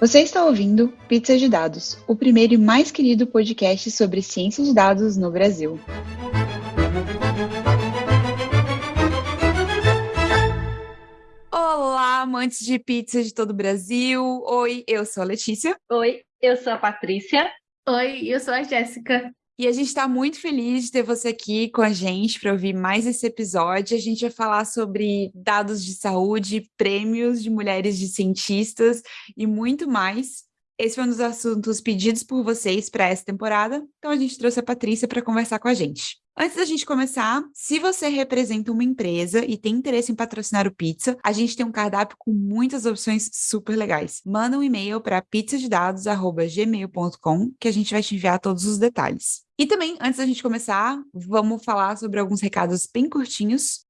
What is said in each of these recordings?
Você está ouvindo Pizza de Dados, o primeiro e mais querido podcast sobre ciência de dados no Brasil. Olá, amantes de pizza de todo o Brasil. Oi, eu sou a Letícia. Oi, eu sou a Patrícia. Oi, eu sou a Jéssica. E a gente está muito feliz de ter você aqui com a gente para ouvir mais esse episódio. A gente vai falar sobre dados de saúde, prêmios de mulheres de cientistas e muito mais. Esse foi um dos assuntos pedidos por vocês para essa temporada, então a gente trouxe a Patrícia para conversar com a gente. Antes da gente começar, se você representa uma empresa e tem interesse em patrocinar o Pizza, a gente tem um cardápio com muitas opções super legais. Manda um e-mail para pizzadedados@gmail.com que a gente vai te enviar todos os detalhes. E também, antes da gente começar, vamos falar sobre alguns recados bem curtinhos.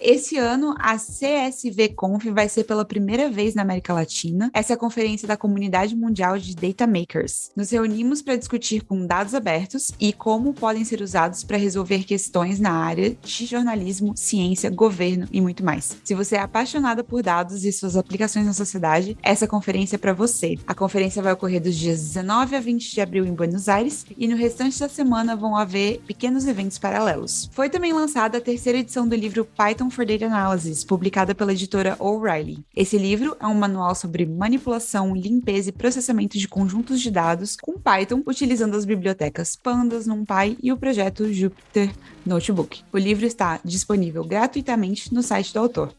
Esse ano, a CSV Conf vai ser pela primeira vez na América Latina. Essa é a conferência da Comunidade Mundial de Data Makers. Nos reunimos para discutir com dados abertos e como podem ser usados para resolver questões na área de jornalismo, ciência, governo e muito mais. Se você é apaixonada por dados e suas aplicações na sociedade, essa conferência é para você. A conferência vai ocorrer dos dias 19 a 20 de abril em Buenos Aires e no restante da semana vão haver pequenos eventos paralelos. Foi também lançada a terceira edição do livro Python for Data Analysis, publicada pela editora O'Reilly. Esse livro é um manual sobre manipulação, limpeza e processamento de conjuntos de dados com Python, utilizando as bibliotecas Pandas, NumPy e o projeto Jupyter Notebook. O livro está disponível gratuitamente no site do autor.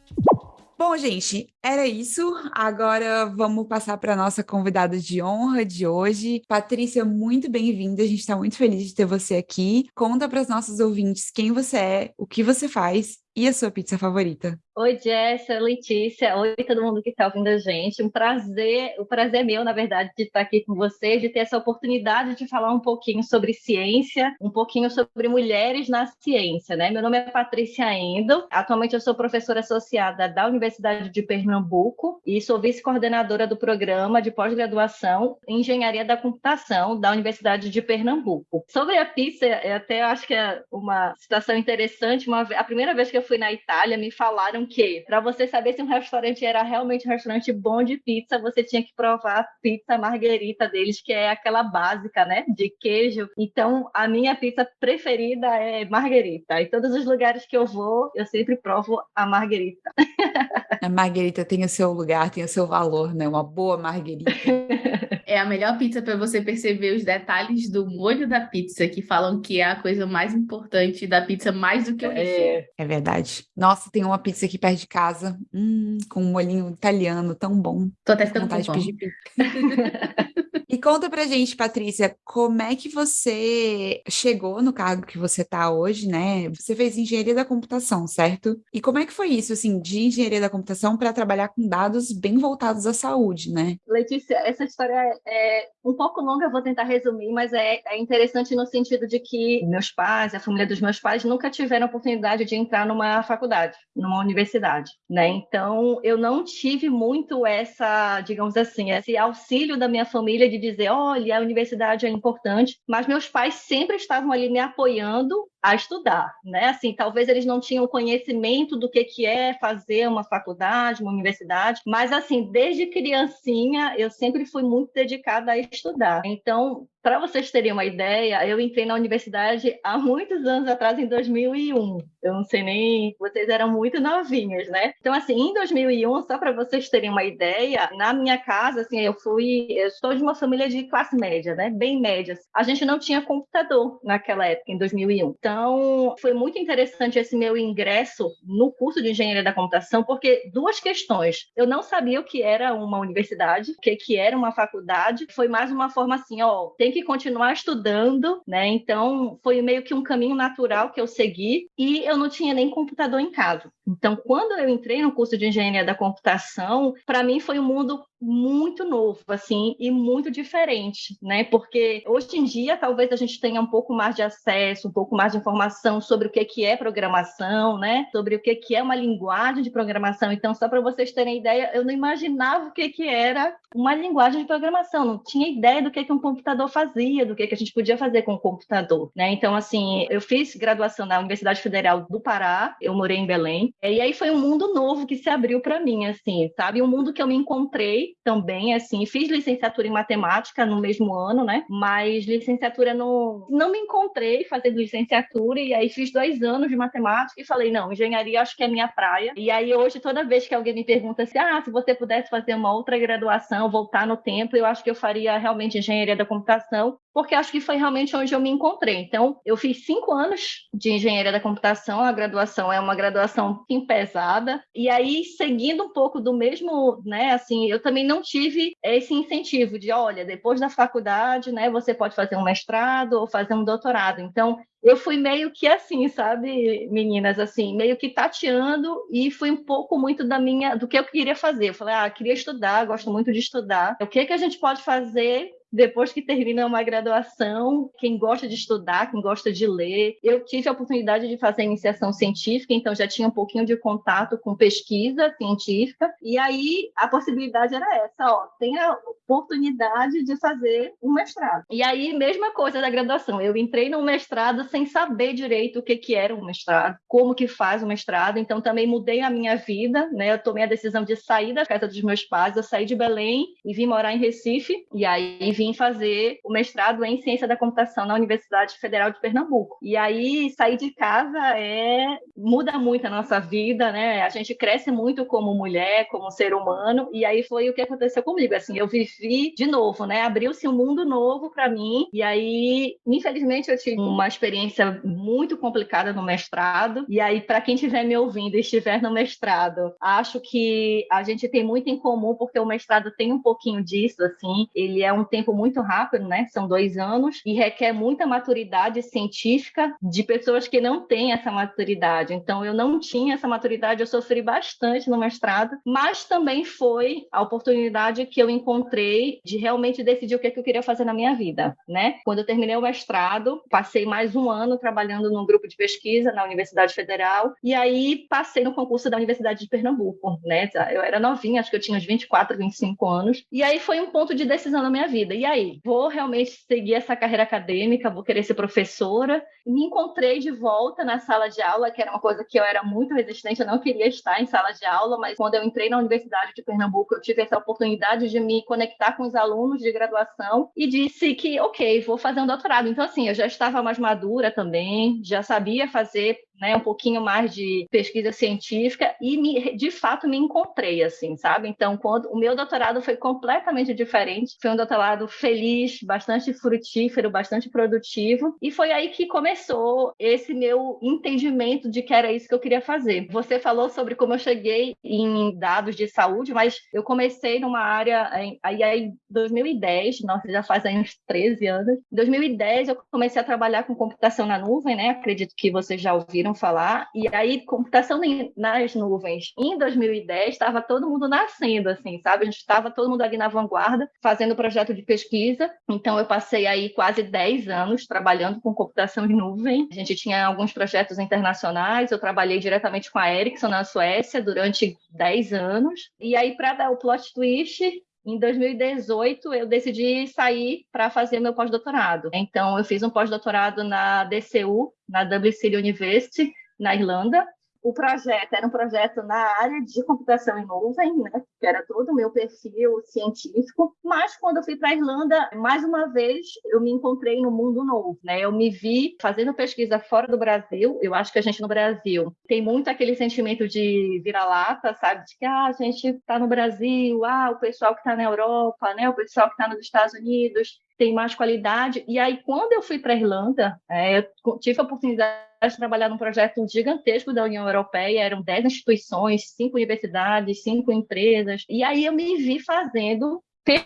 Bom, gente, era isso. Agora vamos passar para nossa convidada de honra de hoje. Patrícia, muito bem-vinda. A gente está muito feliz de ter você aqui. Conta para os nossos ouvintes quem você é, o que você faz e a sua pizza favorita. Oi, Jéssica, Letícia, oi todo mundo que está ouvindo a gente. Um prazer, o prazer é meu, na verdade, de estar aqui com vocês, de ter essa oportunidade de falar um pouquinho sobre ciência, um pouquinho sobre mulheres na ciência, né? Meu nome é Patrícia Endo, atualmente eu sou professora associada da Universidade de Pernambuco e sou vice-coordenadora do programa de pós-graduação em Engenharia da Computação da Universidade de Pernambuco. Sobre a pizza, até acho que é uma situação interessante, uma, a primeira vez que eu fui na Itália, me falaram que para você saber se um restaurante era realmente um restaurante bom de pizza, você tinha que provar a pizza marguerita deles, que é aquela básica, né, de queijo. Então, a minha pizza preferida é marguerita. Em todos os lugares que eu vou, eu sempre provo a marguerita. A marguerita tem o seu lugar, tem o seu valor, né? Uma boa marguerita. É a melhor pizza para você perceber os detalhes do molho da pizza, que falam que é a coisa mais importante da pizza, mais do que o recheio. É, é verdade. Nossa, tem uma pizza aqui perto de casa, hum, com um molhinho italiano tão bom. Tô até ficando com vontade de pedir pizza. E conta pra gente, Patrícia, como é que você chegou no cargo que você tá hoje, né? Você fez engenharia da computação, certo? E como é que foi isso, assim, de engenharia da computação para trabalhar com dados bem voltados à saúde, né? Letícia, essa história é um pouco longa, eu vou tentar resumir, mas é, é interessante no sentido de que meus pais, a família dos meus pais, nunca tiveram oportunidade de entrar numa faculdade, numa universidade, né? Então, eu não tive muito essa, digamos assim, esse auxílio da minha família de dizer, olha, a universidade é importante, mas meus pais sempre estavam ali me apoiando a estudar, né? Assim, talvez eles não tinham conhecimento do que que é fazer uma faculdade, uma universidade, mas assim, desde criancinha eu sempre fui muito dedicada a estudar. Então, para vocês terem uma ideia, eu entrei na universidade há muitos anos atrás, em 2001. Eu não sei nem, vocês eram muito novinhos, né? Então, assim, em 2001, só para vocês terem uma ideia, na minha casa, assim, eu fui, eu sou de uma família de classe média, né? Bem média. A gente não tinha computador naquela época, em 2001. Então, foi muito interessante esse meu ingresso no curso de engenharia da computação, porque duas questões. Eu não sabia o que era uma universidade, o que, que era uma faculdade. Foi mais uma forma assim, ó, tem que continuar estudando, né? Então, foi meio que um caminho natural que eu segui e eu não tinha nem computador em casa. Então, quando eu entrei no curso de engenharia da computação, para mim foi um mundo muito novo, assim, e muito diferente, né? Porque hoje em dia talvez a gente tenha um pouco mais de acesso, um pouco mais de informação sobre o que que é programação, né? Sobre o que que é uma linguagem de programação. Então, só para vocês terem ideia, eu não imaginava o que que era uma linguagem de programação, não tinha ideia do que que um computador fazia, do que que a gente podia fazer com o computador, né? Então, assim, eu fiz graduação na Universidade Federal do Pará, eu morei em Belém, E aí foi um mundo novo que se abriu para mim, assim, sabe? Um mundo que eu me encontrei também, assim, fiz licenciatura em matemática no mesmo ano, né? Mas licenciatura não, não me encontrei fazendo licenciatura e aí fiz dois anos de matemática e falei, não, engenharia acho que é minha praia. E aí hoje, toda vez que alguém me pergunta assim, ah, se você pudesse fazer uma outra graduação, voltar no tempo, eu acho que eu faria realmente engenharia da computação, porque acho que foi realmente onde eu me encontrei. Então, eu fiz cinco anos de engenharia da computação, a graduação é uma graduação pesada, e aí, seguindo um pouco do mesmo, né, assim, eu também não tive esse incentivo de, olha, depois da faculdade, né, você pode fazer um mestrado ou fazer um doutorado. Então, eu fui meio que assim, sabe, meninas, assim, meio que tateando e fui um pouco muito da minha, do que eu queria fazer. Eu falei, ah, queria estudar, gosto muito de estudar. O que que a gente pode fazer depois que termina uma graduação, quem gosta de estudar, quem gosta de ler, eu tive a oportunidade de fazer iniciação científica, então já tinha um pouquinho de contato com pesquisa científica, e aí a possibilidade era essa, ó, tem a oportunidade de fazer um mestrado. E aí, mesma coisa da graduação, eu entrei no mestrado sem saber direito o que que era um mestrado, como que faz um mestrado, então também mudei a minha vida, né, eu tomei a decisão de sair da casa dos meus pais, eu saí de Belém e vim morar em Recife, e aí vim fazer o mestrado em ciência da computação na Universidade Federal de Pernambuco. E aí sair de casa é muda muito a nossa vida, né? A gente cresce muito como mulher, como ser humano, e aí foi o que aconteceu comigo. Assim, eu vivi de novo, né? Abriu-se um mundo novo para mim. E aí, infelizmente, eu tive uma experiência muito complicada no mestrado. E aí, para quem estiver me ouvindo e estiver no mestrado, acho que a gente tem muito em comum porque o mestrado tem um pouquinho disso, assim. Ele é um tempo tempo muito rápido, né? São dois anos e requer muita maturidade científica de pessoas que não têm essa maturidade. Então, eu não tinha essa maturidade, eu sofri bastante no mestrado, mas também foi a oportunidade que eu encontrei de realmente decidir o que, é que eu queria fazer na minha vida, né? Quando eu terminei o mestrado, passei mais um ano trabalhando num grupo de pesquisa na Universidade Federal e aí passei no concurso da Universidade de Pernambuco, né? Eu era novinha, acho que eu tinha uns 24, 25 anos, e aí foi um ponto de decisão na minha vida e aí, vou realmente seguir essa carreira acadêmica, vou querer ser professora. Me encontrei de volta na sala de aula, que era uma coisa que eu era muito resistente, eu não queria estar em sala de aula, mas quando eu entrei na Universidade de Pernambuco, eu tive essa oportunidade de me conectar com os alunos de graduação e disse que, ok, vou fazer um doutorado. Então, assim, eu já estava mais madura também, já sabia fazer né, um pouquinho mais de pesquisa científica e me, de fato me encontrei assim, sabe? Então, quando o meu doutorado foi completamente diferente, foi um doutorado feliz, bastante frutífero, bastante produtivo, e foi aí que começou esse meu entendimento de que era isso que eu queria fazer. Você falou sobre como eu cheguei em dados de saúde, mas eu comecei numa área aí em 2010, nossa, já faz aí uns 13 anos. Em 2010 eu comecei a trabalhar com computação na nuvem, né? Acredito que vocês já ouviram ouviram falar. E aí, computação nas nuvens, em 2010, estava todo mundo nascendo, assim, sabe? A gente estava todo mundo ali na vanguarda, fazendo projeto de pesquisa. Então, eu passei aí quase 10 anos trabalhando com computação em nuvem. A gente tinha alguns projetos internacionais. Eu trabalhei diretamente com a Ericsson na Suécia durante 10 anos. E aí, para dar o plot twist, em 2018, eu decidi sair para fazer meu pós-doutorado. Então, eu fiz um pós-doutorado na DCU, na Dublin City University, na Irlanda, o projeto era um projeto na área de computação em nuvem, né, que era todo o meu perfil científico, mas quando eu fui para a Irlanda, mais uma vez, eu me encontrei no mundo novo, né? Eu me vi fazendo pesquisa fora do Brasil. Eu acho que a gente no Brasil tem muito aquele sentimento de vira-lata, sabe? De que ah, a gente está no Brasil, ah, o pessoal que está na Europa, né? O pessoal que está nos Estados Unidos tem mais qualidade. E aí, quando eu fui para a Irlanda, é, eu tive a oportunidade de trabalhar num projeto gigantesco da União Europeia, eram 10 instituições, cinco universidades, cinco empresas, e aí eu me vi fazendo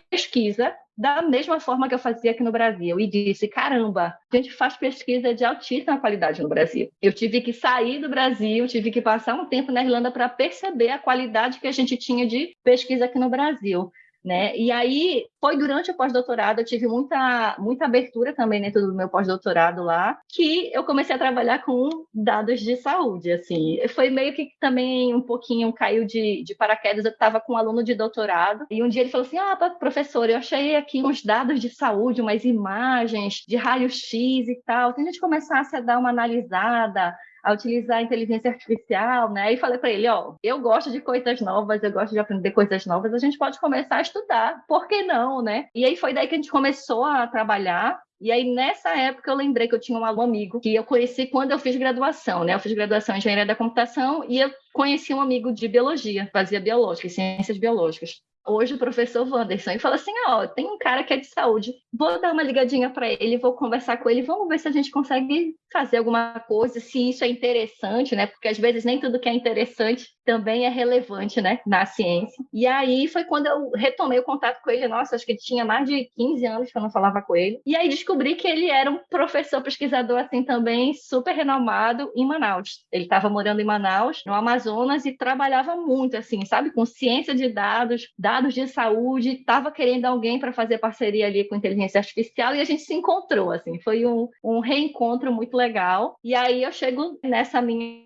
pesquisa da mesma forma que eu fazia aqui no Brasil e disse: caramba, a gente faz pesquisa de altíssima qualidade no Brasil. Eu tive que sair do Brasil, tive que passar um tempo na Irlanda para perceber a qualidade que a gente tinha de pesquisa aqui no Brasil né? E aí foi durante o pós-doutorado, eu tive muita, muita abertura também dentro do meu pós-doutorado lá, que eu comecei a trabalhar com dados de saúde, assim. Foi meio que também um pouquinho caiu de, de paraquedas, eu estava com um aluno de doutorado, e um dia ele falou assim, ah, professor, eu achei aqui uns dados de saúde, umas imagens de raio-x e tal, se a gente começasse a dar uma analisada, a utilizar a inteligência artificial, né? E falei para ele, ó, eu gosto de coisas novas, eu gosto de aprender coisas novas, a gente pode começar a estudar, por que não, né? E aí foi daí que a gente começou a trabalhar e aí, nessa época, eu lembrei que eu tinha um aluno amigo que eu conheci quando eu fiz graduação, né? Eu fiz graduação em engenharia da computação e eu conheci um amigo de biologia, fazia biológica, ciências biológicas hoje o professor Wanderson e falou assim: ó, tem um cara que é de saúde, vou dar uma ligadinha para ele, vou conversar com ele, vamos ver se a gente consegue fazer alguma coisa, se isso é interessante, né? Porque às vezes nem tudo que é interessante também é relevante, né, na ciência. E aí foi quando eu retomei o contato com ele, nossa, acho que tinha mais de 15 anos que eu não falava com ele. E aí descobri que ele era um professor pesquisador assim também super renomado em Manaus. Ele estava morando em Manaus, no Amazonas e trabalhava muito assim, sabe, com ciência de dados, dados de saúde, estava querendo alguém para fazer parceria ali com inteligência artificial e a gente se encontrou assim, foi um, um reencontro muito legal. E aí eu chego nessa minha,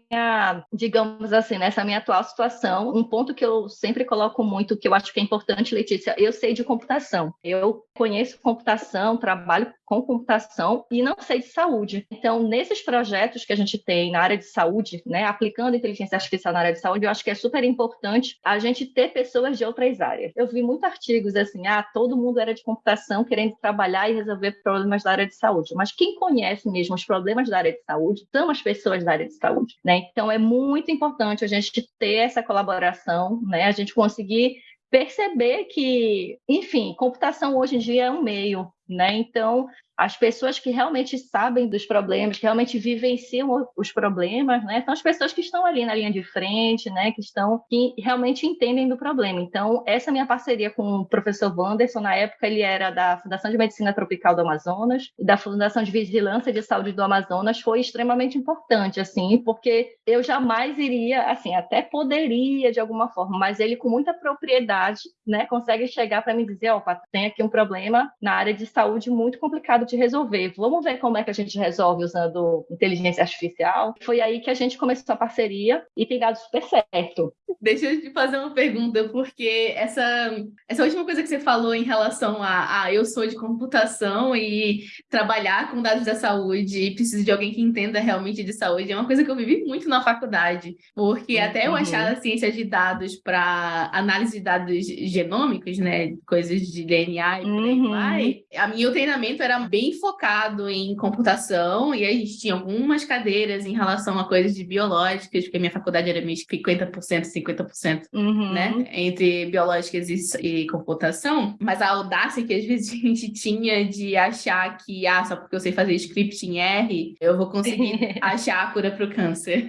digamos assim, nessa minha atual situação, um ponto que eu sempre coloco muito, que eu acho que é importante, Letícia, eu sei de computação. Eu conheço computação, trabalho com computação e não sei de saúde. Então, nesses projetos que a gente tem na área de saúde, né, aplicando inteligência artificial na área de saúde, eu acho que é super importante a gente ter pessoas de outras áreas. Eu vi muitos artigos assim, ah, todo mundo era de computação querendo trabalhar e resolver problemas da área de saúde, mas quem conhece mesmo os problemas da área de saúde são as pessoas da área de saúde, né? Então, é muito importante a gente ter essa colaboração, né? A gente conseguir perceber que, enfim, computação hoje em dia é um meio, né? Então, as pessoas que realmente sabem dos problemas, que realmente vivenciam os problemas, né? São as pessoas que estão ali na linha de frente, né? Que estão, que realmente entendem do problema. Então, essa minha parceria com o professor Wanderson, na época ele era da Fundação de Medicina Tropical do Amazonas e da Fundação de Vigilância de Saúde do Amazonas, foi extremamente importante, assim, porque eu jamais iria, assim, até poderia de alguma forma, mas ele com muita propriedade, né? Consegue chegar para me dizer, ó, tem aqui um problema na área de saúde muito complicado de resolver. Vamos ver como é que a gente resolve usando inteligência artificial. Foi aí que a gente começou a parceria e tem dado super certo. Deixa eu te fazer uma pergunta, porque essa, essa última coisa que você falou em relação a, a eu sou de computação e trabalhar com dados da saúde e preciso de alguém que entenda realmente de saúde, é uma coisa que eu vivi muito na faculdade, porque uhum. até eu achar a ciência de dados para análise de dados genômicos, né, coisas de DNA e por aí uhum. vai, a minha treinamento era bem focado em computação e a gente tinha algumas cadeiras em relação a coisas de biológicas, porque a minha faculdade era meio 50%, 50%, uhum. né? Entre biológicas e, e, computação. Mas a audácia que às vezes a gente tinha de achar que, ah, só porque eu sei fazer script em R, eu vou conseguir achar a cura para o câncer.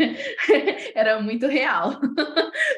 era muito real.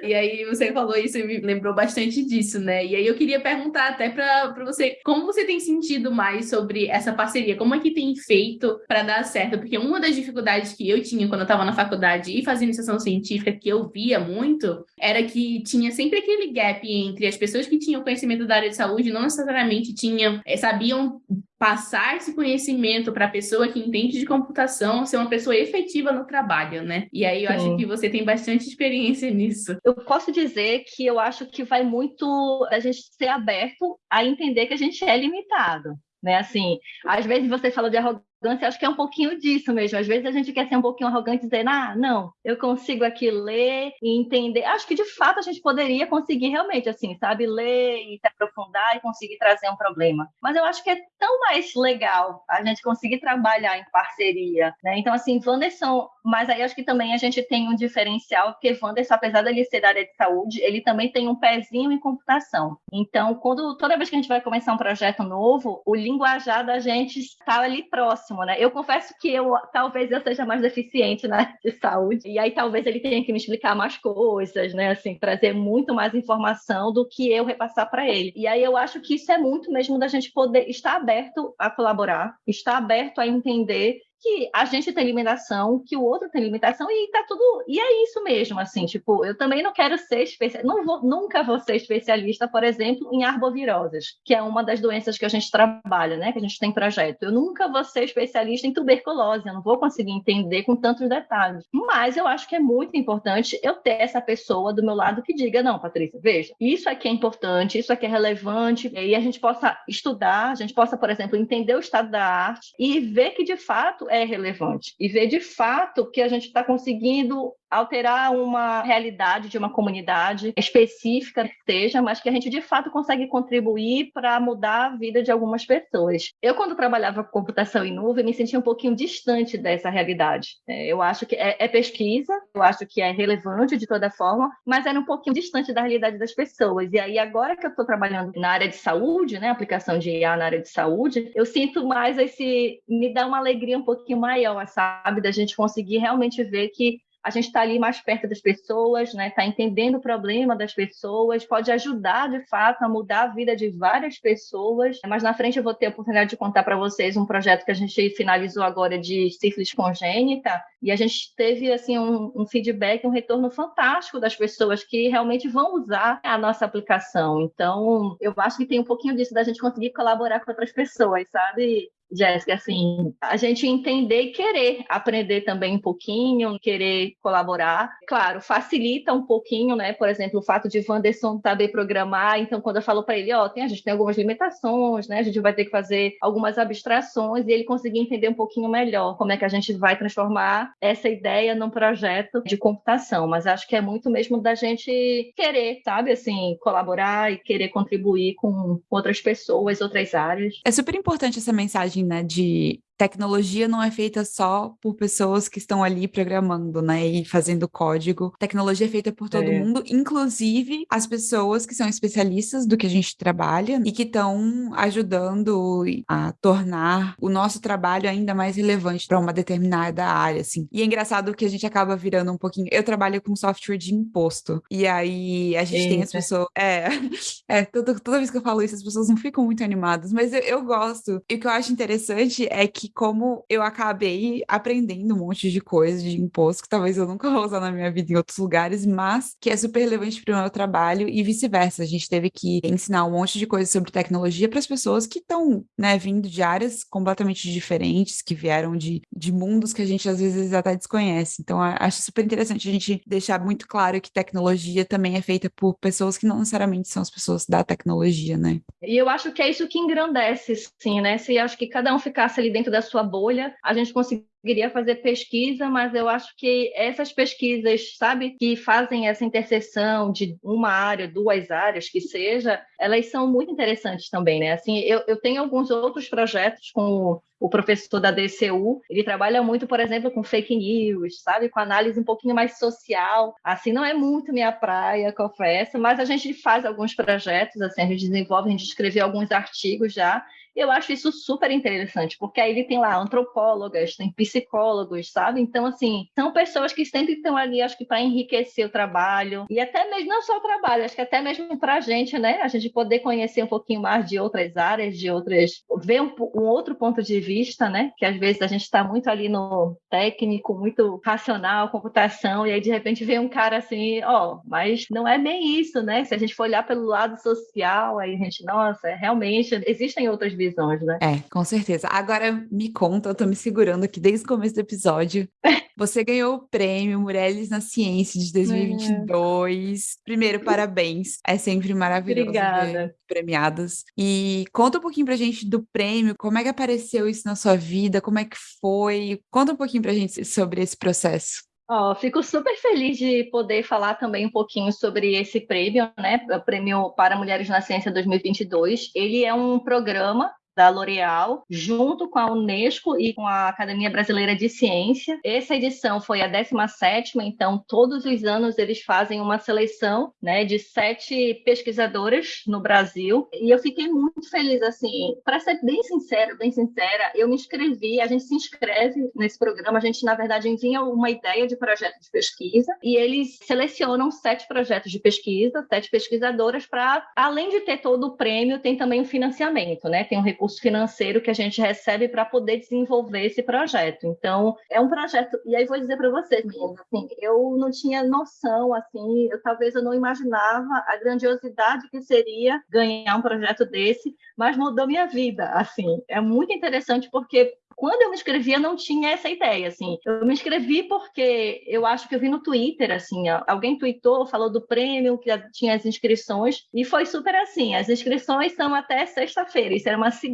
e aí você falou isso e me lembrou bastante disso, né? E aí eu queria perguntar até para você, como você tem sentido mais sobre essa parceria? Como é que tem feito para dar certo? Porque uma das dificuldades que eu tinha quando eu estava na faculdade e fazia iniciação científica, que eu via muito, era que tinha sempre aquele gap entre as pessoas que tinham conhecimento da área de saúde não necessariamente tinham, eh, sabiam passar esse conhecimento para a pessoa que entende de computação ser uma pessoa efetiva no trabalho, né? E aí eu Sim. acho que você tem bastante experiência nisso. Eu posso dizer que eu acho que vai muito a gente ser aberto a entender que a gente é limitado né? Assim, às vezes você fala de arrogância arrogância, acho que é um pouquinho disso mesmo. Às vezes a gente quer ser um pouquinho arrogante e dizer, ah, não, eu consigo aqui ler e entender. Acho que de fato a gente poderia conseguir realmente, assim, sabe, ler e se aprofundar e conseguir trazer um problema. Mas eu acho que é tão mais legal a gente conseguir trabalhar em parceria, né? Então, assim, Wanderson, mas aí acho que também a gente tem um diferencial, porque Wanderson, apesar dele ser da área de saúde, ele também tem um pezinho em computação. Então, quando toda vez que a gente vai começar um projeto novo, o linguajar da gente está ali próximo né? Eu confesso que eu talvez eu seja mais deficiente né, de saúde, e aí talvez ele tenha que me explicar mais coisas, né? Assim, trazer muito mais informação do que eu repassar para ele. E aí eu acho que isso é muito mesmo da gente poder estar aberto a colaborar, estar aberto a entender que a gente tem limitação, que o outro tem limitação e tá tudo. E é isso mesmo, assim, tipo, eu também não quero ser especialista, não vou, nunca vou ser especialista, por exemplo, em arboviroses, que é uma das doenças que a gente trabalha, né? Que a gente tem projeto. Eu nunca vou ser especialista em tuberculose, eu não vou conseguir entender com tantos detalhes. Mas eu acho que é muito importante eu ter essa pessoa do meu lado que diga, não, Patrícia, veja, isso aqui é importante, isso aqui é relevante, e a gente possa estudar, a gente possa, por exemplo, entender o estado da arte e ver que de fato é relevante. E ver de fato que a gente está conseguindo alterar uma realidade de uma comunidade específica que seja, mas que a gente de fato consegue contribuir para mudar a vida de algumas pessoas. Eu, quando trabalhava com computação em nuvem, me sentia um pouquinho distante dessa realidade. É, eu acho que é, é pesquisa, eu acho que é relevante de toda forma, mas era um pouquinho distante da realidade das pessoas. E aí, agora que eu estou trabalhando na área de saúde, né, aplicação de IA na área de saúde, eu sinto mais esse. me dá uma alegria um pouquinho maior, sabe, da gente conseguir realmente ver que a gente está ali mais perto das pessoas, né? Está entendendo o problema das pessoas, pode ajudar de fato a mudar a vida de várias pessoas. Mas na frente eu vou ter a oportunidade de contar para vocês um projeto que a gente finalizou agora de sífilis congênita e a gente teve assim um, um feedback, um retorno fantástico das pessoas que realmente vão usar a nossa aplicação. Então eu acho que tem um pouquinho disso da gente conseguir colaborar com outras pessoas, sabe? Jéssica, assim, a gente entender e querer aprender também um pouquinho, querer colaborar. Claro, facilita um pouquinho, né? Por exemplo, o fato de Wanderson saber programar, então quando eu falo para ele, ó, oh, tem, a gente tem algumas limitações, né? A gente vai ter que fazer algumas abstrações e ele conseguir entender um pouquinho melhor como é que a gente vai transformar essa ideia num projeto de computação. Mas acho que é muito mesmo da gente querer, sabe, assim, colaborar e querer contribuir com outras pessoas, outras áreas. É super importante essa mensagem né, de tecnologia não é feita só por pessoas que estão ali programando, né, e fazendo código. Tecnologia é feita por todo é. mundo, inclusive as pessoas que são especialistas do que a gente trabalha e que estão ajudando a tornar o nosso trabalho ainda mais relevante para uma determinada área, assim. E é engraçado que a gente acaba virando um pouquinho. Eu trabalho com software de imposto e aí a gente Eita. tem as pessoas. É, é toda, toda vez que eu falo isso as pessoas não ficam muito animadas, mas eu, eu gosto. E o que eu acho interessante é que como eu acabei aprendendo um monte de coisa de imposto que talvez eu nunca vou usar na minha vida em outros lugares, mas que é super relevante para o meu trabalho e vice-versa. A gente teve que ensinar um monte de coisa sobre tecnologia para as pessoas que estão, né, vindo de áreas completamente diferentes, que vieram de, de mundos que a gente às vezes até desconhece. Então, acho super interessante a gente deixar muito claro que tecnologia também é feita por pessoas que não necessariamente são as pessoas da tecnologia, né? E eu acho que é isso que engrandece, sim, né? Se acho que cada um ficasse ali dentro da da sua bolha, a gente conseguiria fazer pesquisa, mas eu acho que essas pesquisas, sabe, que fazem essa interseção de uma área, duas áreas, que seja, elas são muito interessantes também, né? Assim, eu, eu tenho alguns outros projetos com o professor da DCU, ele trabalha muito, por exemplo, com fake news, sabe? Com análise um pouquinho mais social. Assim, não é muito minha praia, confesso, mas a gente faz alguns projetos, assim, a gente desenvolve, a gente escreveu alguns artigos já, eu acho isso super interessante, porque aí ele tem lá antropólogas, tem psicólogos, sabe? Então, assim, são pessoas que sempre estão ali, acho que para enriquecer o trabalho, e até mesmo, não só o trabalho, acho que até mesmo para a gente, né? A gente poder conhecer um pouquinho mais de outras áreas, de outras. ver um, um outro ponto de vista, né? Que às vezes a gente está muito ali no técnico, muito racional, computação, e aí de repente vem um cara assim, ó, oh, mas não é bem isso, né? Se a gente for olhar pelo lado social, aí a gente, nossa, realmente existem outras visões, né? É, com certeza. Agora me conta, eu tô me segurando aqui desde o começo do episódio. Você ganhou o prêmio Mulheres na Ciência de 2022. É. Primeiro, parabéns. É sempre maravilhoso Obrigada. premiadas. E conta um pouquinho pra gente do prêmio, como é que apareceu isso na sua vida, como é que foi? Conta um pouquinho pra gente sobre esse processo. Oh, fico super feliz de poder falar também um pouquinho sobre esse prêmio, né? O Prêmio para Mulheres na Ciência 2022. Ele é um programa da L'Oréal, junto com a Unesco e com a Academia Brasileira de Ciência. Essa edição foi a 17 então todos os anos eles fazem uma seleção né, de sete pesquisadoras no Brasil. E eu fiquei muito feliz, assim, para ser bem sincera, bem sincera, eu me inscrevi, a gente se inscreve nesse programa, a gente, na verdade, envia uma ideia de projeto de pesquisa e eles selecionam sete projetos de pesquisa, sete pesquisadoras, para, além de ter todo o prêmio, tem também o financiamento, né? Tem um recurso financeiro que a gente recebe para poder desenvolver esse projeto. Então, é um projeto. E aí vou dizer para vocês, meninas, assim, eu não tinha noção, assim, eu talvez eu não imaginava a grandiosidade que seria ganhar um projeto desse, mas mudou minha vida, assim. É muito interessante porque quando eu me inscrevi, eu não tinha essa ideia, assim. Eu me inscrevi porque eu acho que eu vi no Twitter, assim, alguém tweetou, falou do prêmio, que tinha as inscrições, e foi super assim. As inscrições são até sexta-feira, isso era uma segunda,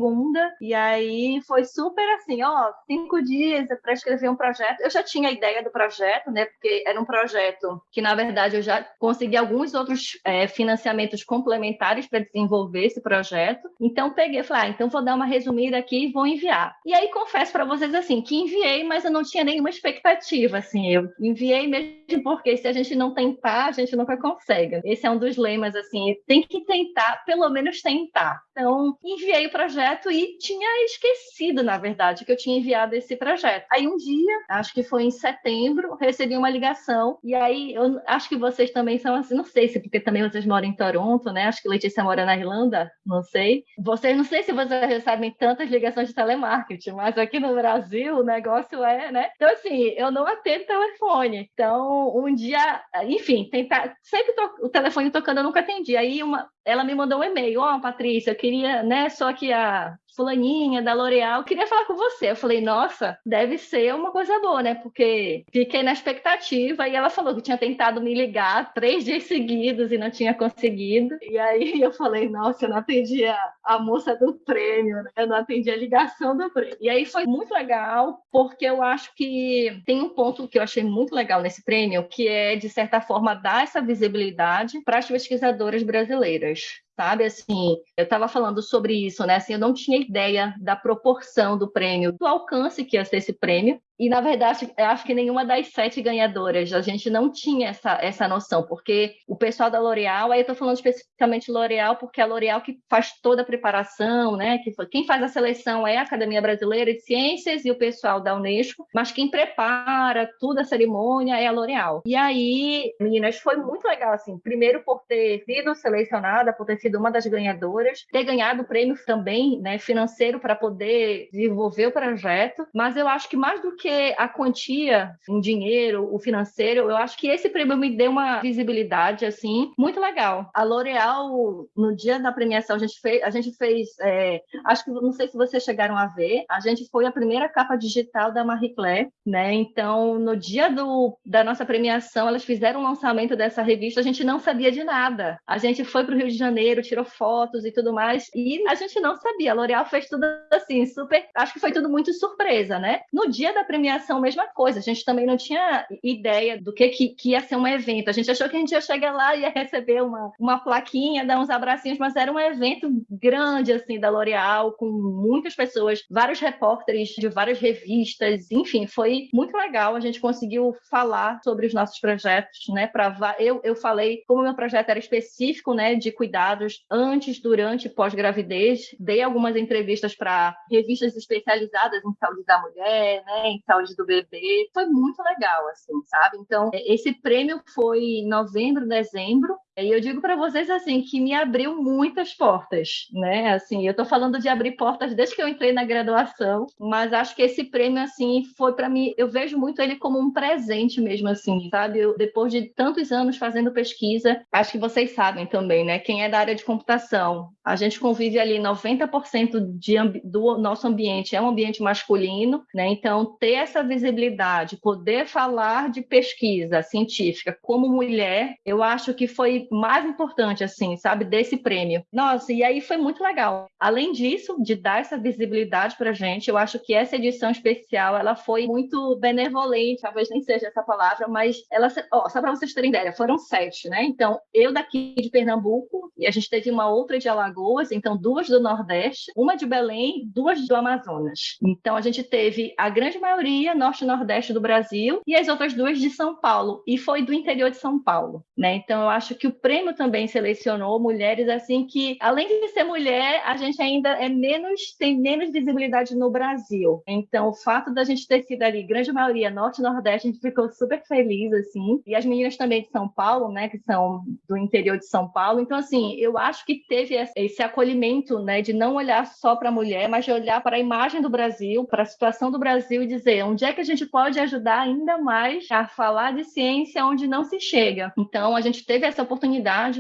e aí foi super assim, ó, cinco dias para escrever um projeto. Eu já tinha a ideia do projeto, né, porque era um projeto que, na verdade, eu já consegui alguns outros é, financiamentos complementares para desenvolver esse projeto. Então, peguei falei, ah, então vou dar uma resumida aqui e vou enviar. E aí, confesso para vocês, assim, que enviei, mas eu não tinha nenhuma expectativa, assim, eu enviei mesmo porque se a gente não tentar, a gente nunca consegue. Esse é um dos lemas, assim, tem que tentar, pelo menos tentar. Então, enviei o projeto e tinha esquecido, na verdade, que eu tinha enviado esse projeto. Aí um dia, acho que foi em setembro, recebi uma ligação, e aí eu acho que vocês também são assim, não sei se porque também vocês moram em Toronto, né? Acho que Letícia mora na Irlanda, não sei. Vocês não sei se vocês recebem tantas ligações de telemarketing, mas aqui no Brasil o negócio é, né? Então, assim, eu não atendo telefone. Então, um dia, enfim, tentar. Sempre to... o telefone tocando, eu nunca atendi. Aí uma, ela me mandou um e-mail, ó, oh, Patrícia, eu queria, né, só que a fulaninha da L'Oréal, queria falar com você. Eu falei, nossa, deve ser uma coisa boa, né? Porque fiquei na expectativa e ela falou que tinha tentado me ligar três dias seguidos e não tinha conseguido. E aí eu falei, nossa, eu não atendi a, a moça do prêmio, né? Eu não atendi a ligação do prêmio. E aí foi muito legal, porque eu acho que tem um ponto que eu achei muito legal nesse prêmio, que é, de certa forma, dar essa visibilidade para as pesquisadoras brasileiras sabe? Assim, eu estava falando sobre isso, né? Assim, eu não tinha ideia da proporção do prêmio, do alcance que ia ser esse prêmio. E, na verdade, acho que nenhuma das sete ganhadoras, a gente não tinha essa, essa noção, porque o pessoal da L'Oréal, aí eu estou falando especificamente L'Oréal, porque é a L'Oréal que faz toda a preparação, né? Que quem faz a seleção é a Academia Brasileira de Ciências e o pessoal da Unesco, mas quem prepara toda a cerimônia é a L'Oréal. E aí, meninas, foi muito legal, assim, primeiro por ter sido selecionada, por ter sido uma das ganhadoras, ter ganhado o prêmio também, né, financeiro para poder desenvolver o projeto, mas eu acho que mais do que que a quantia em dinheiro, o financeiro, eu acho que esse prêmio me deu uma visibilidade, assim, muito legal. A L'Oréal, no dia da premiação, a gente fez, a gente fez é, acho que, não sei se vocês chegaram a ver, a gente foi a primeira capa digital da Marie Claire, né? Então, no dia do, da nossa premiação, elas fizeram o lançamento dessa revista, a gente não sabia de nada. A gente foi para o Rio de Janeiro, tirou fotos e tudo mais, e a gente não sabia. A L'Oréal fez tudo assim, super, acho que foi tudo muito surpresa, né? No dia da premiação, premiação, mesma coisa. A gente também não tinha ideia do que, que, que, ia ser um evento. A gente achou que a gente ia chegar lá e ia receber uma, uma plaquinha, dar uns abracinhos, mas era um evento grande, assim, da L'Oréal, com muitas pessoas, vários repórteres de várias revistas, enfim, foi muito legal. A gente conseguiu falar sobre os nossos projetos, né? Pra, eu, eu falei como meu projeto era específico, né, de cuidados antes, durante e pós-gravidez. Dei algumas entrevistas para revistas especializadas em saúde da mulher, né, saúde do bebê. Foi muito legal, assim, sabe? Então, é, esse prêmio foi em novembro, dezembro, e eu digo para vocês assim que me abriu muitas portas, né? Assim, eu estou falando de abrir portas desde que eu entrei na graduação, mas acho que esse prêmio assim foi para mim, eu vejo muito ele como um presente mesmo assim, sabe? Eu, depois de tantos anos fazendo pesquisa, acho que vocês sabem também, né? Quem é da área de computação, a gente convive ali 90% de, do nosso ambiente é um ambiente masculino, né? Então, ter essa visibilidade, poder falar de pesquisa científica como mulher, eu acho que foi mais importante, assim, sabe, desse prêmio. Nossa, e aí foi muito legal. Além disso, de dar essa visibilidade pra gente, eu acho que essa edição especial, ela foi muito benevolente, talvez nem seja essa palavra, mas ela, ó, só para vocês terem ideia, foram sete, né? Então, eu daqui de Pernambuco, e a gente teve uma outra de Alagoas, então duas do Nordeste, uma de Belém, duas do Amazonas. Então, a gente teve a grande maioria Norte e Nordeste do Brasil e as outras duas de São Paulo, e foi do interior de São Paulo, né? Então, eu acho que o prêmio também selecionou mulheres assim que, além de ser mulher, a gente ainda é menos tem menos visibilidade no Brasil. Então, o fato da gente ter sido ali, grande maioria norte nordeste, a gente ficou super feliz assim. E as meninas também de São Paulo, né, que são do interior de São Paulo. Então, assim, eu acho que teve esse acolhimento, né, de não olhar só para a mulher, mas de olhar para a imagem do Brasil, para a situação do Brasil e dizer onde é que a gente pode ajudar ainda mais a falar de ciência onde não se chega. Então, a gente teve essa oportunidade.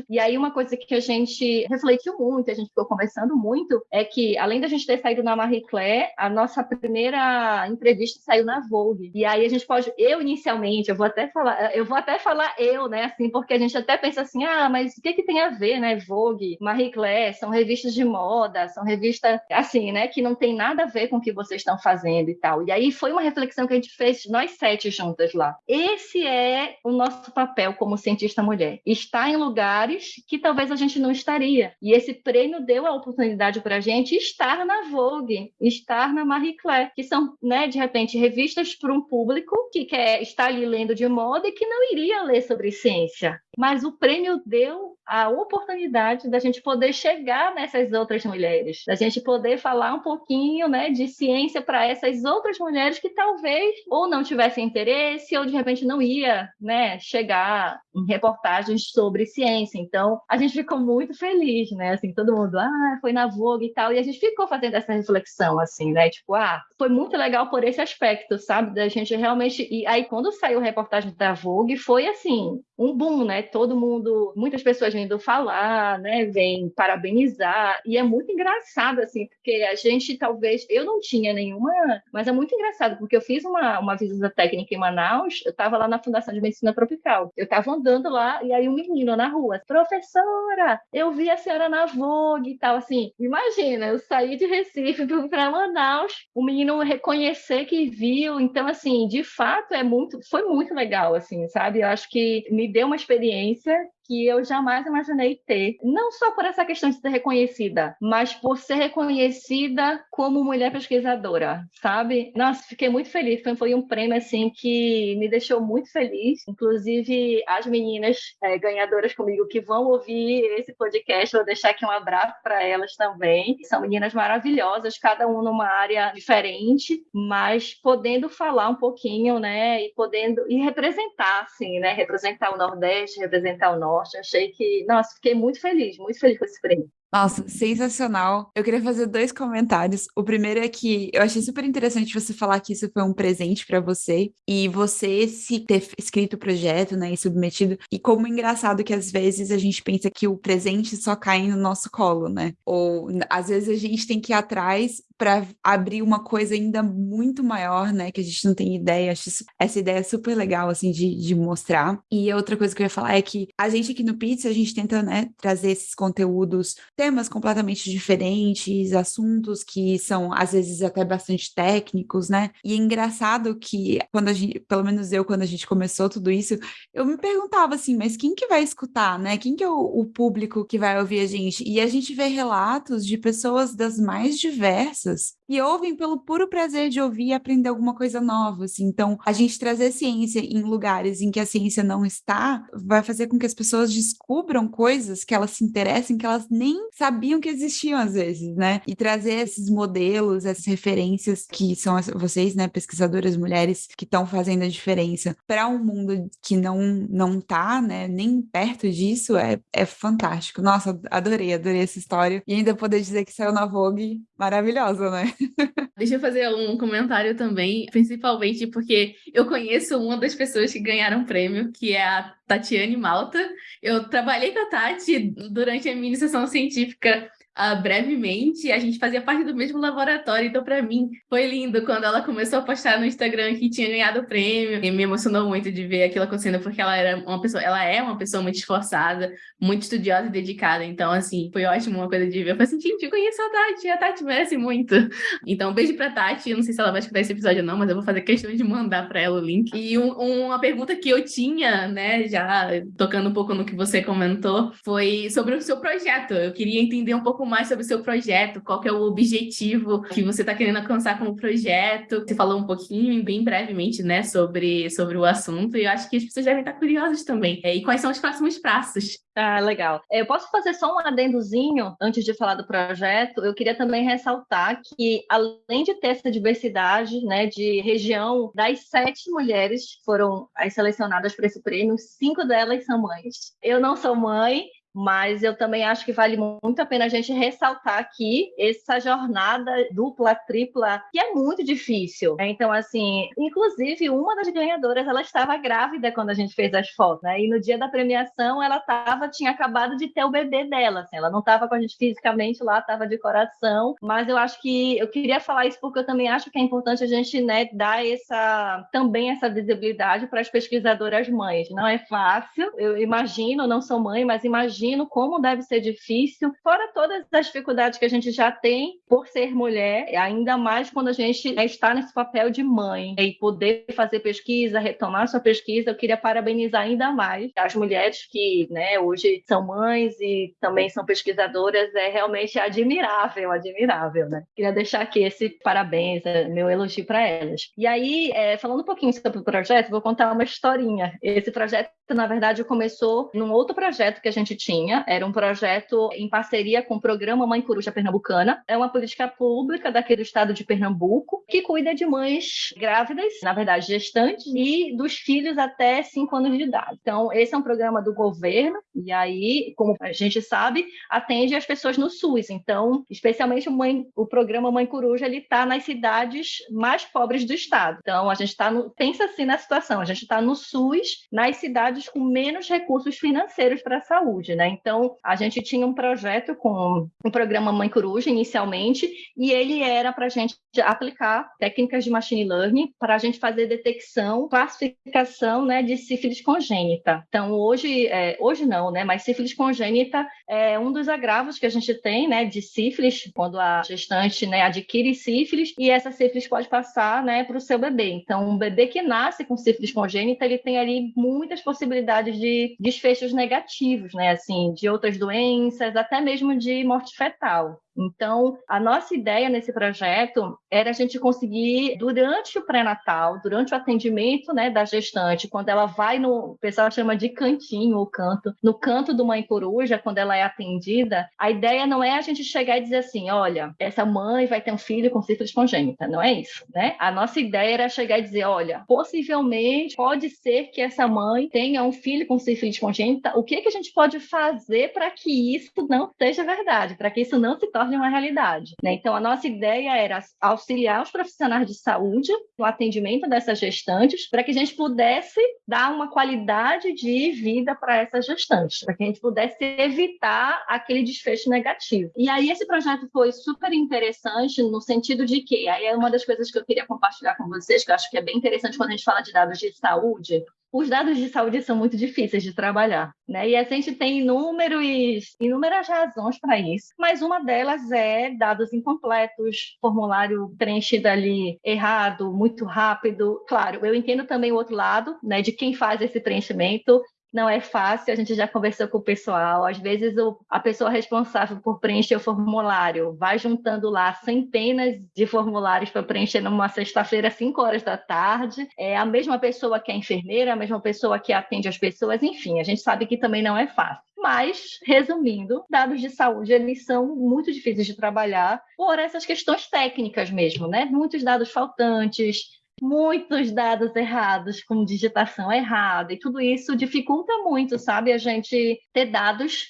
E aí, uma coisa que a gente refletiu muito, a gente ficou conversando muito, é que, além da gente ter saído na Marie Claire, a nossa primeira entrevista saiu na Vogue. E aí, a gente pode, eu inicialmente, eu vou até falar, eu vou até falar eu, né, assim, porque a gente até pensa assim, ah, mas o que, que tem a ver, né? Vogue, Marie Claire, são revistas de moda, são revistas, assim, né, que não tem nada a ver com o que vocês estão fazendo e tal. E aí foi uma reflexão que a gente fez, nós sete juntas lá. Esse é o nosso papel como cientista mulher. Estar em lugares que talvez a gente não estaria. E esse prêmio deu a oportunidade para a gente estar na Vogue, estar na Marie Claire, que são, né, de repente, revistas para um público que quer estar ali lendo de moda e que não iria ler sobre ciência. Mas o prêmio deu a oportunidade da gente poder chegar nessas outras mulheres, da gente poder falar um pouquinho, né, de ciência para essas outras mulheres que talvez ou não tivessem interesse ou de repente não ia, né, chegar em reportagens sobre ciência. Então, a gente ficou muito feliz, né, assim, todo mundo, ah, foi na Vogue e tal, e a gente ficou fazendo essa reflexão assim, né, tipo, ah, foi muito legal por esse aspecto, sabe, da gente realmente e aí quando saiu a reportagem da Vogue foi assim, um boom, né? Todo mundo, muitas pessoas vindo falar, né? Vem parabenizar e é muito engraçado assim, porque a gente talvez eu não tinha nenhuma, mas é muito engraçado porque eu fiz uma, uma visita técnica em Manaus, eu estava lá na Fundação de Medicina Tropical, eu estava andando lá e aí um menino na rua, professora, eu vi a senhora na Vogue e tal, assim, imagina, eu saí de Recife para Manaus, o menino reconhecer que viu, então assim, de fato é muito, foi muito legal, assim, sabe? Eu acho que me deu uma experiência que eu jamais imaginei ter. Não só por essa questão de ser reconhecida, mas por ser reconhecida como mulher pesquisadora, sabe? Nossa, fiquei muito feliz. Foi, foi um prêmio, assim, que me deixou muito feliz. Inclusive, as meninas é, ganhadoras comigo que vão ouvir esse podcast, vou deixar aqui um abraço para elas também. São meninas maravilhosas, cada uma numa área diferente, mas podendo falar um pouquinho, né? E podendo, e representar, assim, né? Representar o Nordeste, representar o Norte Norte. Achei que, nossa, fiquei muito feliz, muito feliz com esse prêmio. Nossa, sensacional. Eu queria fazer dois comentários. O primeiro é que eu achei super interessante você falar que isso foi um presente para você e você se ter escrito o projeto, né, e submetido. E como engraçado que às vezes a gente pensa que o presente só cai no nosso colo, né? Ou às vezes a gente tem que ir atrás para abrir uma coisa ainda muito maior, né, que a gente não tem ideia. Acho essa ideia super legal assim de, de mostrar. E outra coisa que eu ia falar é que a gente aqui no Pizza a gente tenta, né, trazer esses conteúdos temas completamente diferentes, assuntos que são às vezes até bastante técnicos, né? E é engraçado que quando a gente, pelo menos eu, quando a gente começou tudo isso, eu me perguntava assim, mas quem que vai escutar, né? Quem que é o, o público que vai ouvir a gente? E a gente vê relatos de pessoas das mais diversas e ouvem pelo puro prazer de ouvir e aprender alguma coisa nova, assim. Então, a gente trazer ciência em lugares em que a ciência não está, vai fazer com que as pessoas descubram coisas que elas se interessem, que elas nem sabiam que existiam às vezes, né? E trazer esses modelos, essas referências que são vocês, né, pesquisadoras mulheres que estão fazendo a diferença para um mundo que não não tá, né, nem perto disso, é, é fantástico. Nossa, adorei, adorei essa história. E ainda poder dizer que saiu na Vogue, maravilhosa, né? Deixa eu fazer um comentário também, principalmente porque eu conheço uma das pessoas que ganharam prêmio, que é a Tatiane Malta. Eu trabalhei com a Tati durante a minha iniciação científica uh, brevemente, a gente fazia parte do mesmo laboratório, então para mim foi lindo quando ela começou a postar no Instagram que tinha ganhado o prêmio, e me emocionou muito de ver aquilo acontecendo, porque ela era uma pessoa, ela é uma pessoa muito esforçada, muito estudiosa e dedicada, então assim, foi ótimo uma coisa de ver, eu falei assim, gente, eu conheço a Tati, a Tati merece muito. Então, um beijo pra Tati, eu não sei se ela vai escutar esse episódio ou não, mas eu vou fazer questão de mandar para ela o link. E um, uma pergunta que eu tinha, né, já tocando um pouco no que você comentou, foi sobre o seu projeto. Eu queria entender um pouco mais sobre o seu projeto, qual é o objetivo que você está querendo alcançar com o projeto. Você falou um pouquinho, bem brevemente, né, sobre, sobre o assunto, e eu acho que as pessoas devem estar curiosas também. É, e quais são os próximos passos? Ah, legal. Eu posso fazer só um adendozinho antes de falar do projeto? Eu queria também ressaltar que, além de ter essa diversidade né, de região, das sete mulheres que foram as selecionadas para esse prêmio, cinco delas são mães. Eu não sou mãe, mas eu também acho que vale muito a pena a gente ressaltar aqui essa jornada dupla, tripla, que é muito difícil. Então, assim, inclusive, uma das ganhadoras, ela estava grávida quando a gente fez as fotos, né? E no dia da premiação, ela tava, tinha acabado de ter o bebê dela, assim, ela não estava com a gente fisicamente lá, estava de coração, mas eu acho que eu queria falar isso porque eu também acho que é importante a gente, né, dar essa também essa visibilidade para as pesquisadoras mães. Não é fácil, eu imagino, não sou mãe, mas imagino como deve ser difícil, fora todas as dificuldades que a gente já tem por ser mulher, ainda mais quando a gente está nesse papel de mãe e poder fazer pesquisa, retomar sua pesquisa, eu queria parabenizar ainda mais as mulheres que, né, hoje são mães e também são pesquisadoras, é realmente admirável, admirável, né? Queria deixar aqui esse parabéns, é, meu elogio para elas. E aí, é, falando um pouquinho sobre o projeto, vou contar uma historinha. Esse projeto, na verdade, começou num outro projeto que a gente tinha, era um projeto em parceria com o programa Mãe Coruja Pernambucana, é uma política pública daqui do estado de Pernambuco, que cuida de mães grávidas, na verdade, gestantes, e dos filhos até 5 anos de idade. Então, esse é um programa do governo, e aí, como a gente sabe, atende as pessoas no SUS. Então, especialmente o, mãe, o programa Mãe Coruja, ele está nas cidades mais pobres do estado. Então, a gente está no. Pensa assim na situação: a gente está no SUS, nas cidades com menos recursos financeiros para a saúde, né? Então, a gente tinha um projeto com o programa Mãe Coruja inicialmente, e ele era para a gente aplicar técnicas de machine learning para a gente fazer detecção, classificação né, de sífilis congênita. Então, hoje, é, hoje não, né? Mas sífilis congênita é um dos agravos que a gente tem, né, de sífilis, quando a gestante né, adquire sífilis, e essa sífilis pode passar né, para o seu bebê. Então, um bebê que nasce com sífilis congênita, ele tem ali muitas possibilidades de desfechos negativos, né, assim, de outras doenças, até mesmo de morte fetal. Então, a nossa ideia nesse projeto era a gente conseguir, durante o pré-natal, durante o atendimento né, da gestante, quando ela vai no, o pessoal chama de cantinho ou canto, no canto do mãe coruja, quando ela é atendida, a ideia não é a gente chegar e dizer assim, olha, essa mãe vai ter um filho com sífilis congênita, não é isso, né? A nossa ideia era chegar e dizer, olha, possivelmente pode ser que essa mãe tenha um filho com sífilis congênita, o que, que a gente pode fazer para que isso não seja verdade, para que isso não se torne torne uma realidade. Né? Então, a nossa ideia era auxiliar os profissionais de saúde no atendimento dessas gestantes, para que a gente pudesse dar uma qualidade de vida para essas gestantes, para que a gente pudesse evitar aquele desfecho negativo. E aí, esse projeto foi super interessante no sentido de que, aí é uma das coisas que eu queria compartilhar com vocês, que eu acho que é bem interessante quando a gente fala de dados de saúde, os dados de saúde são muito difíceis de trabalhar, né? E a gente tem inúmeros, inúmeras razões para isso, mas uma delas é dados incompletos, formulário preenchido ali errado, muito rápido. Claro, eu entendo também o outro lado, né, de quem faz esse preenchimento não é fácil, a gente já conversou com o pessoal. Às vezes, o, a pessoa responsável por preencher o formulário vai juntando lá centenas de formulários para preencher numa sexta-feira, 5 horas da tarde. É a mesma pessoa que é enfermeira, a mesma pessoa que atende as pessoas, enfim, a gente sabe que também não é fácil. Mas, resumindo, dados de saúde eles são muito difíceis de trabalhar por essas questões técnicas mesmo, né? Muitos dados faltantes, muitos dados errados, com digitação errada, e tudo isso dificulta muito, sabe, a gente ter dados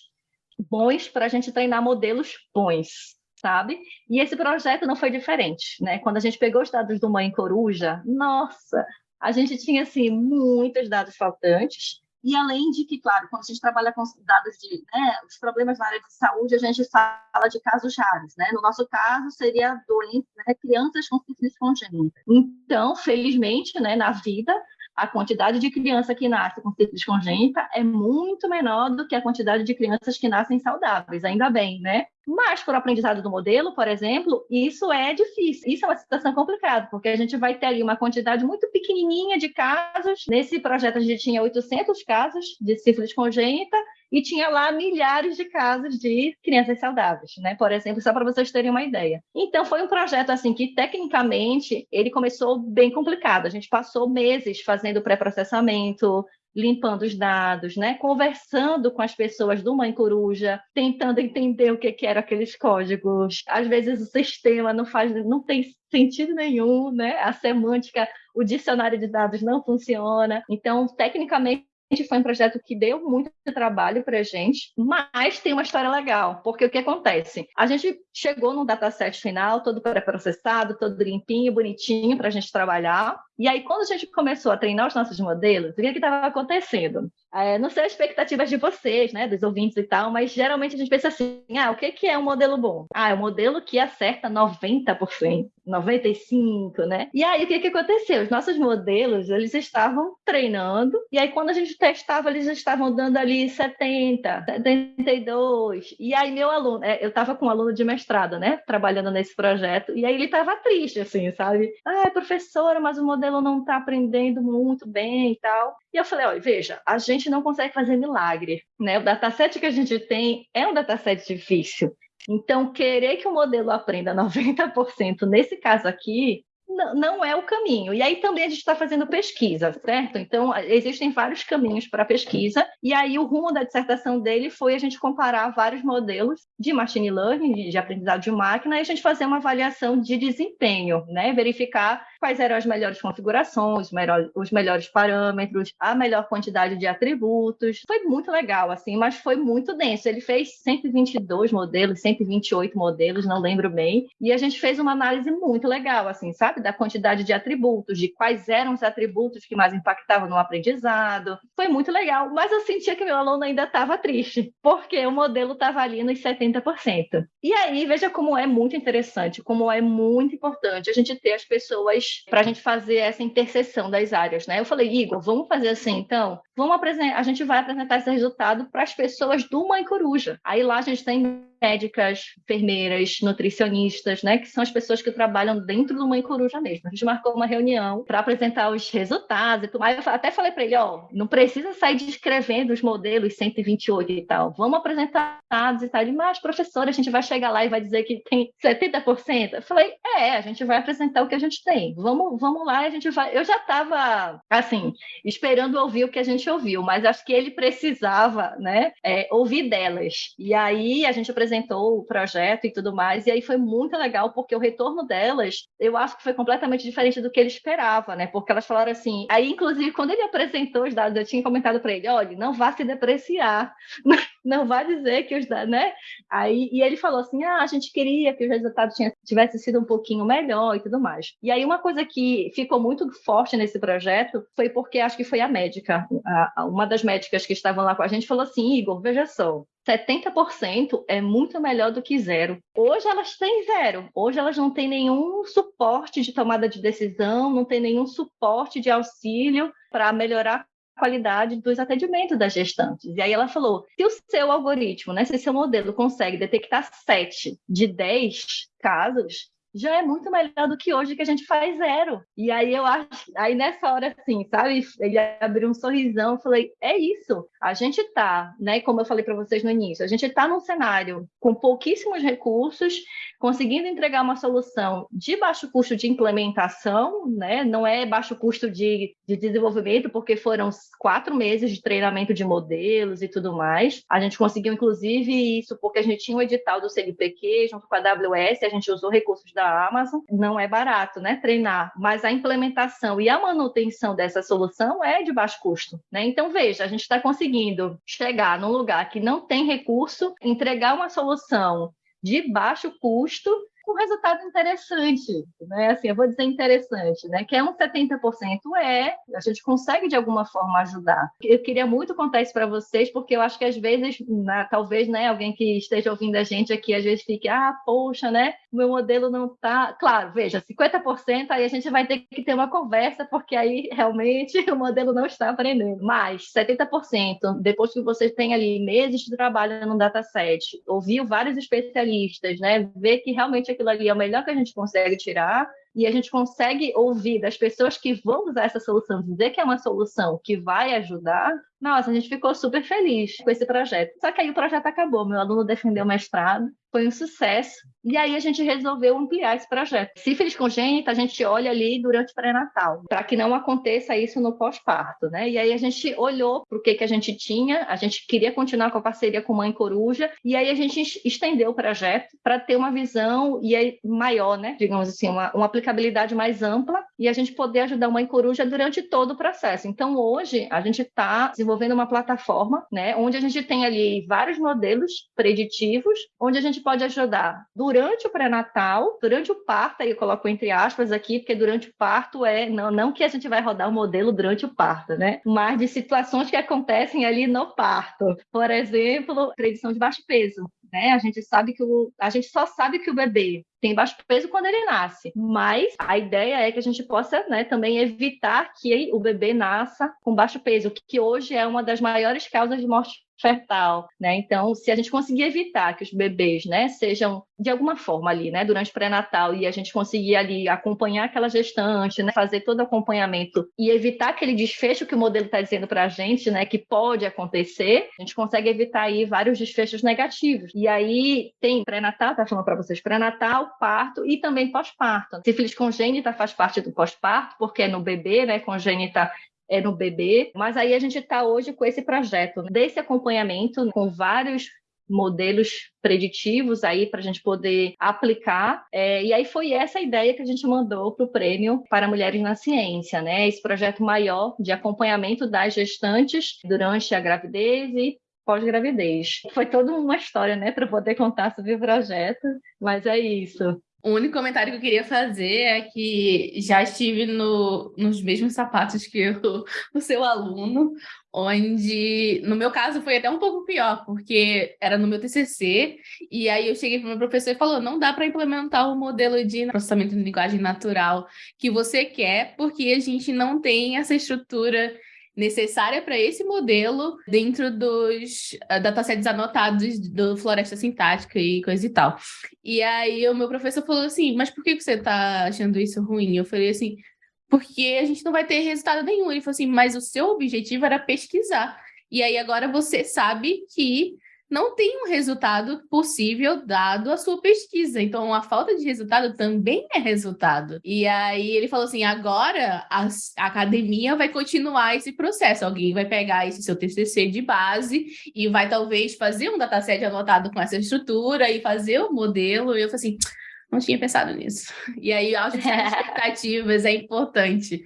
bons para a gente treinar modelos bons, sabe? E esse projeto não foi diferente, né? Quando a gente pegou os dados do Mãe Coruja, nossa, a gente tinha assim muitos dados faltantes e além de que, claro, quando a gente trabalha com dados de né, os problemas na área de saúde, a gente fala de casos raros, né? No nosso caso, seria doenças, né, crianças com sífilis congênita. Então, felizmente, né, na vida, a quantidade de criança que nasce com sífilis congênita é muito menor do que a quantidade de crianças que nascem saudáveis, ainda bem, né? Mas, por aprendizado do modelo, por exemplo, isso é difícil. Isso é uma situação complicada, porque a gente vai ter ali uma quantidade muito pequenininha de casos. Nesse projeto, a gente tinha 800 casos de sífilis congênita e tinha lá milhares de casos de crianças saudáveis, né? Por exemplo, só para vocês terem uma ideia. Então, foi um projeto, assim, que tecnicamente ele começou bem complicado. A gente passou meses fazendo pré-processamento, limpando os dados, né? conversando com as pessoas do Mãe Coruja, tentando entender o que, que eram aqueles códigos. Às vezes o sistema não faz, não tem sentido nenhum, né? A semântica, o dicionário de dados não funciona. Então, tecnicamente foi um projeto que deu muito trabalho para a gente, mas tem uma história legal, porque o que acontece? A gente chegou no dataset final, todo pré-processado, todo limpinho, bonitinho para a gente trabalhar. E aí, quando a gente começou a treinar os nossos modelos, o que estava acontecendo? É, não sei as expectativas de vocês, né, dos ouvintes e tal, mas geralmente a gente pensa assim: ah, o que, que é um modelo bom? Ah, é um modelo que acerta 90%, 95%, né? E aí, o que, que aconteceu? Os nossos modelos, eles estavam treinando, e aí, quando a gente testava, eles estavam dando ali 70, 72. E aí, meu aluno, é, eu estava com um aluno de mestrado, né, trabalhando nesse projeto, e aí ele estava triste, assim, sabe? Ah, professora, mas o modelo não está aprendendo muito bem e tal. E eu falei, olha, veja, a gente não consegue fazer milagre, né? O dataset que a gente tem é um dataset difícil. Então, querer que o modelo aprenda 90% nesse caso aqui não é o caminho. E aí também a gente está fazendo pesquisa, certo? Então, existem vários caminhos para pesquisa, e aí o rumo da dissertação dele foi a gente comparar vários modelos de machine learning, de aprendizado de máquina, e a gente fazer uma avaliação de desempenho, né? Verificar quais eram as melhores configurações, os melhores parâmetros, a melhor quantidade de atributos. Foi muito legal, assim, mas foi muito denso. Ele fez 122 modelos, 128 modelos, não lembro bem, e a gente fez uma análise muito legal, assim, sabe? Da quantidade de atributos, de quais eram os atributos que mais impactavam no aprendizado. Foi muito legal, mas eu sentia que meu aluno ainda estava triste, porque o modelo estava ali nos 70%. E aí, veja como é muito interessante, como é muito importante a gente ter as pessoas para a gente fazer essa interseção das áreas, né? Eu falei, Igor, vamos fazer assim, então? Vamos apresentar, a gente vai apresentar esse resultado para as pessoas do Mãe Coruja. Aí lá a gente tem médicas, enfermeiras, nutricionistas, né, que são as pessoas que trabalham dentro do Mãe Coruja mesmo. A gente marcou uma reunião para apresentar os resultados e tudo mais. Eu até falei para ele, ó, não precisa sair descrevendo os modelos 128 e tal. Vamos apresentar dados e tal. Mas professora, a gente vai chegar lá e vai dizer que tem 70%. Eu falei, é, a gente vai apresentar o que a gente tem. Vamos, vamos lá, a gente vai. Eu já estava assim, esperando ouvir o que a gente ouviu, mas acho que ele precisava, né, é, ouvir delas. E aí a gente apresentou o projeto e tudo mais, e aí foi muito legal, porque o retorno delas, eu acho que foi completamente diferente do que ele esperava, né? Porque elas falaram assim, aí inclusive quando ele apresentou os dados, eu tinha comentado para ele, olha, não vá se depreciar, não vá dizer que os né? Aí, e ele falou assim, ah, a gente queria que o resultado tinha, tivesse sido um pouquinho melhor e tudo mais. E aí uma coisa que ficou muito forte nesse projeto foi porque acho que foi a médica, a, uma das médicas que estavam lá com a gente falou assim, Igor, veja só, 70% é muito melhor do que zero. Hoje elas têm zero. Hoje elas não têm nenhum suporte de tomada de decisão, não tem nenhum suporte de auxílio para melhorar a qualidade dos atendimentos das gestantes. E aí ela falou: se o seu algoritmo, né, se seu modelo consegue detectar 7 de 10 casos, já é muito melhor do que hoje que a gente faz zero. E aí eu acho, aí nessa hora assim, sabe, ele abriu um sorrisão, falei, é isso. A gente tá, né, como eu falei para vocês no início, a gente tá num cenário com pouquíssimos recursos, conseguindo entregar uma solução de baixo custo de implementação, né? Não é baixo custo de, de desenvolvimento, porque foram quatro meses de treinamento de modelos e tudo mais. A gente conseguiu, inclusive, isso porque a gente tinha um edital do CNPq junto com a AWS, a gente usou recursos da Amazon. Não é barato, né? Treinar, mas a implementação e a manutenção dessa solução é de baixo custo, né? Então, veja, a gente está conseguindo chegar num lugar que não tem recurso, entregar uma solução de baixo custo com resultado interessante, né? Assim, eu vou dizer interessante, né? Que é um 70% é, a gente consegue de alguma forma ajudar. Eu queria muito contar isso para vocês, porque eu acho que às vezes, né, talvez, né, alguém que esteja ouvindo a gente aqui, às vezes fique, ah, poxa, né? Meu modelo não tá. Claro, veja, 50% aí a gente vai ter que ter uma conversa, porque aí realmente o modelo não está aprendendo. Mas 70%, depois que você tem ali meses de trabalho no dataset, ouviu vários especialistas, né? Ver que realmente aquilo ali é o melhor que a gente consegue tirar e a gente consegue ouvir das pessoas que vão usar essa solução, dizer que é uma solução que vai ajudar, nossa, a gente ficou super feliz com esse projeto. Só que aí o projeto acabou, meu aluno defendeu o mestrado, foi um sucesso, e aí a gente resolveu ampliar esse projeto. Sífilis congênita, a gente olha ali durante o pré-natal, para que não aconteça isso no pós-parto, né? E aí a gente olhou para o que, que a gente tinha, a gente queria continuar com a parceria com Mãe Coruja, e aí a gente estendeu o projeto para ter uma visão e aí, maior, né? Digamos assim, uma, uma aplicabilidade mais ampla e a gente poder ajudar uma coruja durante todo o processo. Então, hoje, a gente está desenvolvendo uma plataforma, né, onde a gente tem ali vários modelos preditivos, onde a gente pode ajudar durante o pré-natal, durante o parto, aí eu coloco entre aspas aqui, porque durante o parto é, não, não que a gente vai rodar o modelo durante o parto, né, mas de situações que acontecem ali no parto. Por exemplo, predição de baixo peso né? A gente sabe que o, a gente só sabe que o bebê tem baixo peso quando ele nasce, mas a ideia é que a gente possa, né, também evitar que o bebê nasça com baixo peso, que hoje é uma das maiores causas de morte fetal, né? Então, se a gente conseguir evitar que os bebês, né, sejam de alguma forma ali, né, durante o pré-natal e a gente conseguir ali acompanhar aquela gestante, né, fazer todo o acompanhamento e evitar aquele desfecho que o modelo está dizendo para a gente, né, que pode acontecer, a gente consegue evitar aí vários desfechos negativos. E aí tem pré-natal, tá falando para vocês, pré-natal, parto e também pós-parto. Sífilis congênita faz parte do pós-parto, porque é no bebê, né, congênita é no bebê, mas aí a gente está hoje com esse projeto né, desse acompanhamento com vários modelos preditivos aí para a gente poder aplicar. É, e aí foi essa ideia que a gente mandou para o prêmio para mulheres na ciência, né? Esse projeto maior de acompanhamento das gestantes durante a gravidez e pós-gravidez. Foi toda uma história, né, para poder contar sobre o projeto, mas é isso. O único comentário que eu queria fazer é que já estive no, nos mesmos sapatos que o, o seu aluno, onde, no meu caso, foi até um pouco pior, porque era no meu TCC, e aí eu cheguei para o meu professor e falou, não dá para implementar o modelo de processamento de linguagem natural que você quer, porque a gente não tem essa estrutura necessária para esse modelo dentro dos uh, datasets anotados do Floresta Sintática e coisa e tal. E aí o meu professor falou assim, mas por que você está achando isso ruim? Eu falei assim, porque a gente não vai ter resultado nenhum. Ele falou assim, mas o seu objetivo era pesquisar. E aí agora você sabe que não tem um resultado possível dado a sua pesquisa. Então, a falta de resultado também é resultado. E aí ele falou assim: agora a, a academia vai continuar esse processo. Alguém vai pegar esse seu TCC de base e vai talvez fazer um dataset anotado com essa estrutura e fazer o modelo. E eu falei assim não tinha pensado nisso. E aí, ajustar expectativas é importante.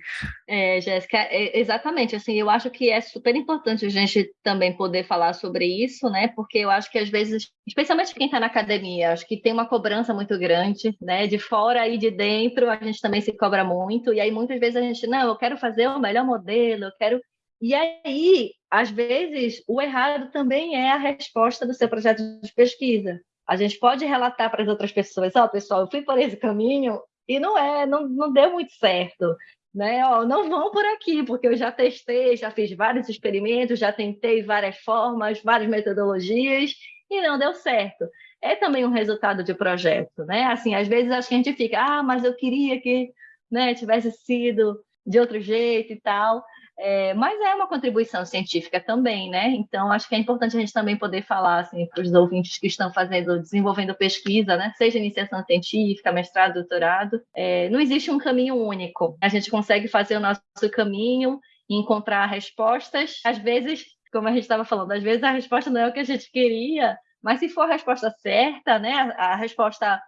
É, Jéssica, é, exatamente. Assim, eu acho que é super importante a gente também poder falar sobre isso, né? Porque eu acho que às vezes, especialmente quem está na academia, acho que tem uma cobrança muito grande, né? De fora e de dentro, a gente também se cobra muito. E aí, muitas vezes, a gente, não, eu quero fazer o melhor modelo, eu quero. E aí, às vezes, o errado também é a resposta do seu projeto de pesquisa. A gente pode relatar para as outras pessoas, ó, oh, pessoal, eu fui por esse caminho e não é, não, não deu muito certo. Né? Ó, não vão por aqui, porque eu já testei, já fiz vários experimentos, já tentei várias formas, várias metodologias e não deu certo. É também um resultado de projeto, né? Assim, às vezes acho que a gente fica, ah, mas eu queria que, né, tivesse sido de outro jeito e tal. É, mas é uma contribuição científica também, né? Então, acho que é importante a gente também poder falar assim, para os ouvintes que estão fazendo, desenvolvendo pesquisa, né? Seja iniciação científica, mestrado, doutorado, é, não existe um caminho único. A gente consegue fazer o nosso caminho e encontrar respostas. Às vezes, como a gente estava falando, às vezes a resposta não é o que a gente queria, mas se for a resposta certa, né? A, resposta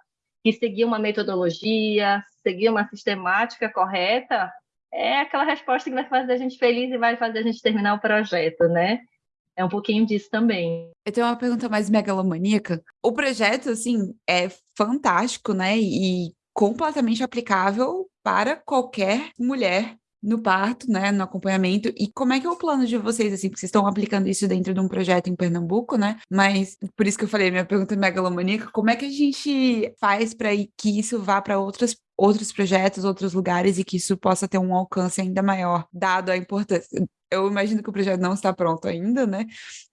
que seguir uma metodologia, seguir uma sistemática correta, é aquela resposta que vai fazer a gente feliz e vai fazer a gente terminar o projeto, né? É um pouquinho disso também. Eu tenho uma pergunta mais megalomaníaca. O projeto, assim, é fantástico, né? E completamente aplicável para qualquer mulher no parto, né, no acompanhamento, e como é que é o plano de vocês, assim, porque vocês estão aplicando isso dentro de um projeto em Pernambuco, né, mas por isso que eu falei, minha pergunta é megalomaníaca, como é que a gente faz para que isso vá para outras outros projetos, outros lugares e que isso possa ter um alcance ainda maior, dado a importância. Eu imagino que o projeto não está pronto ainda, né?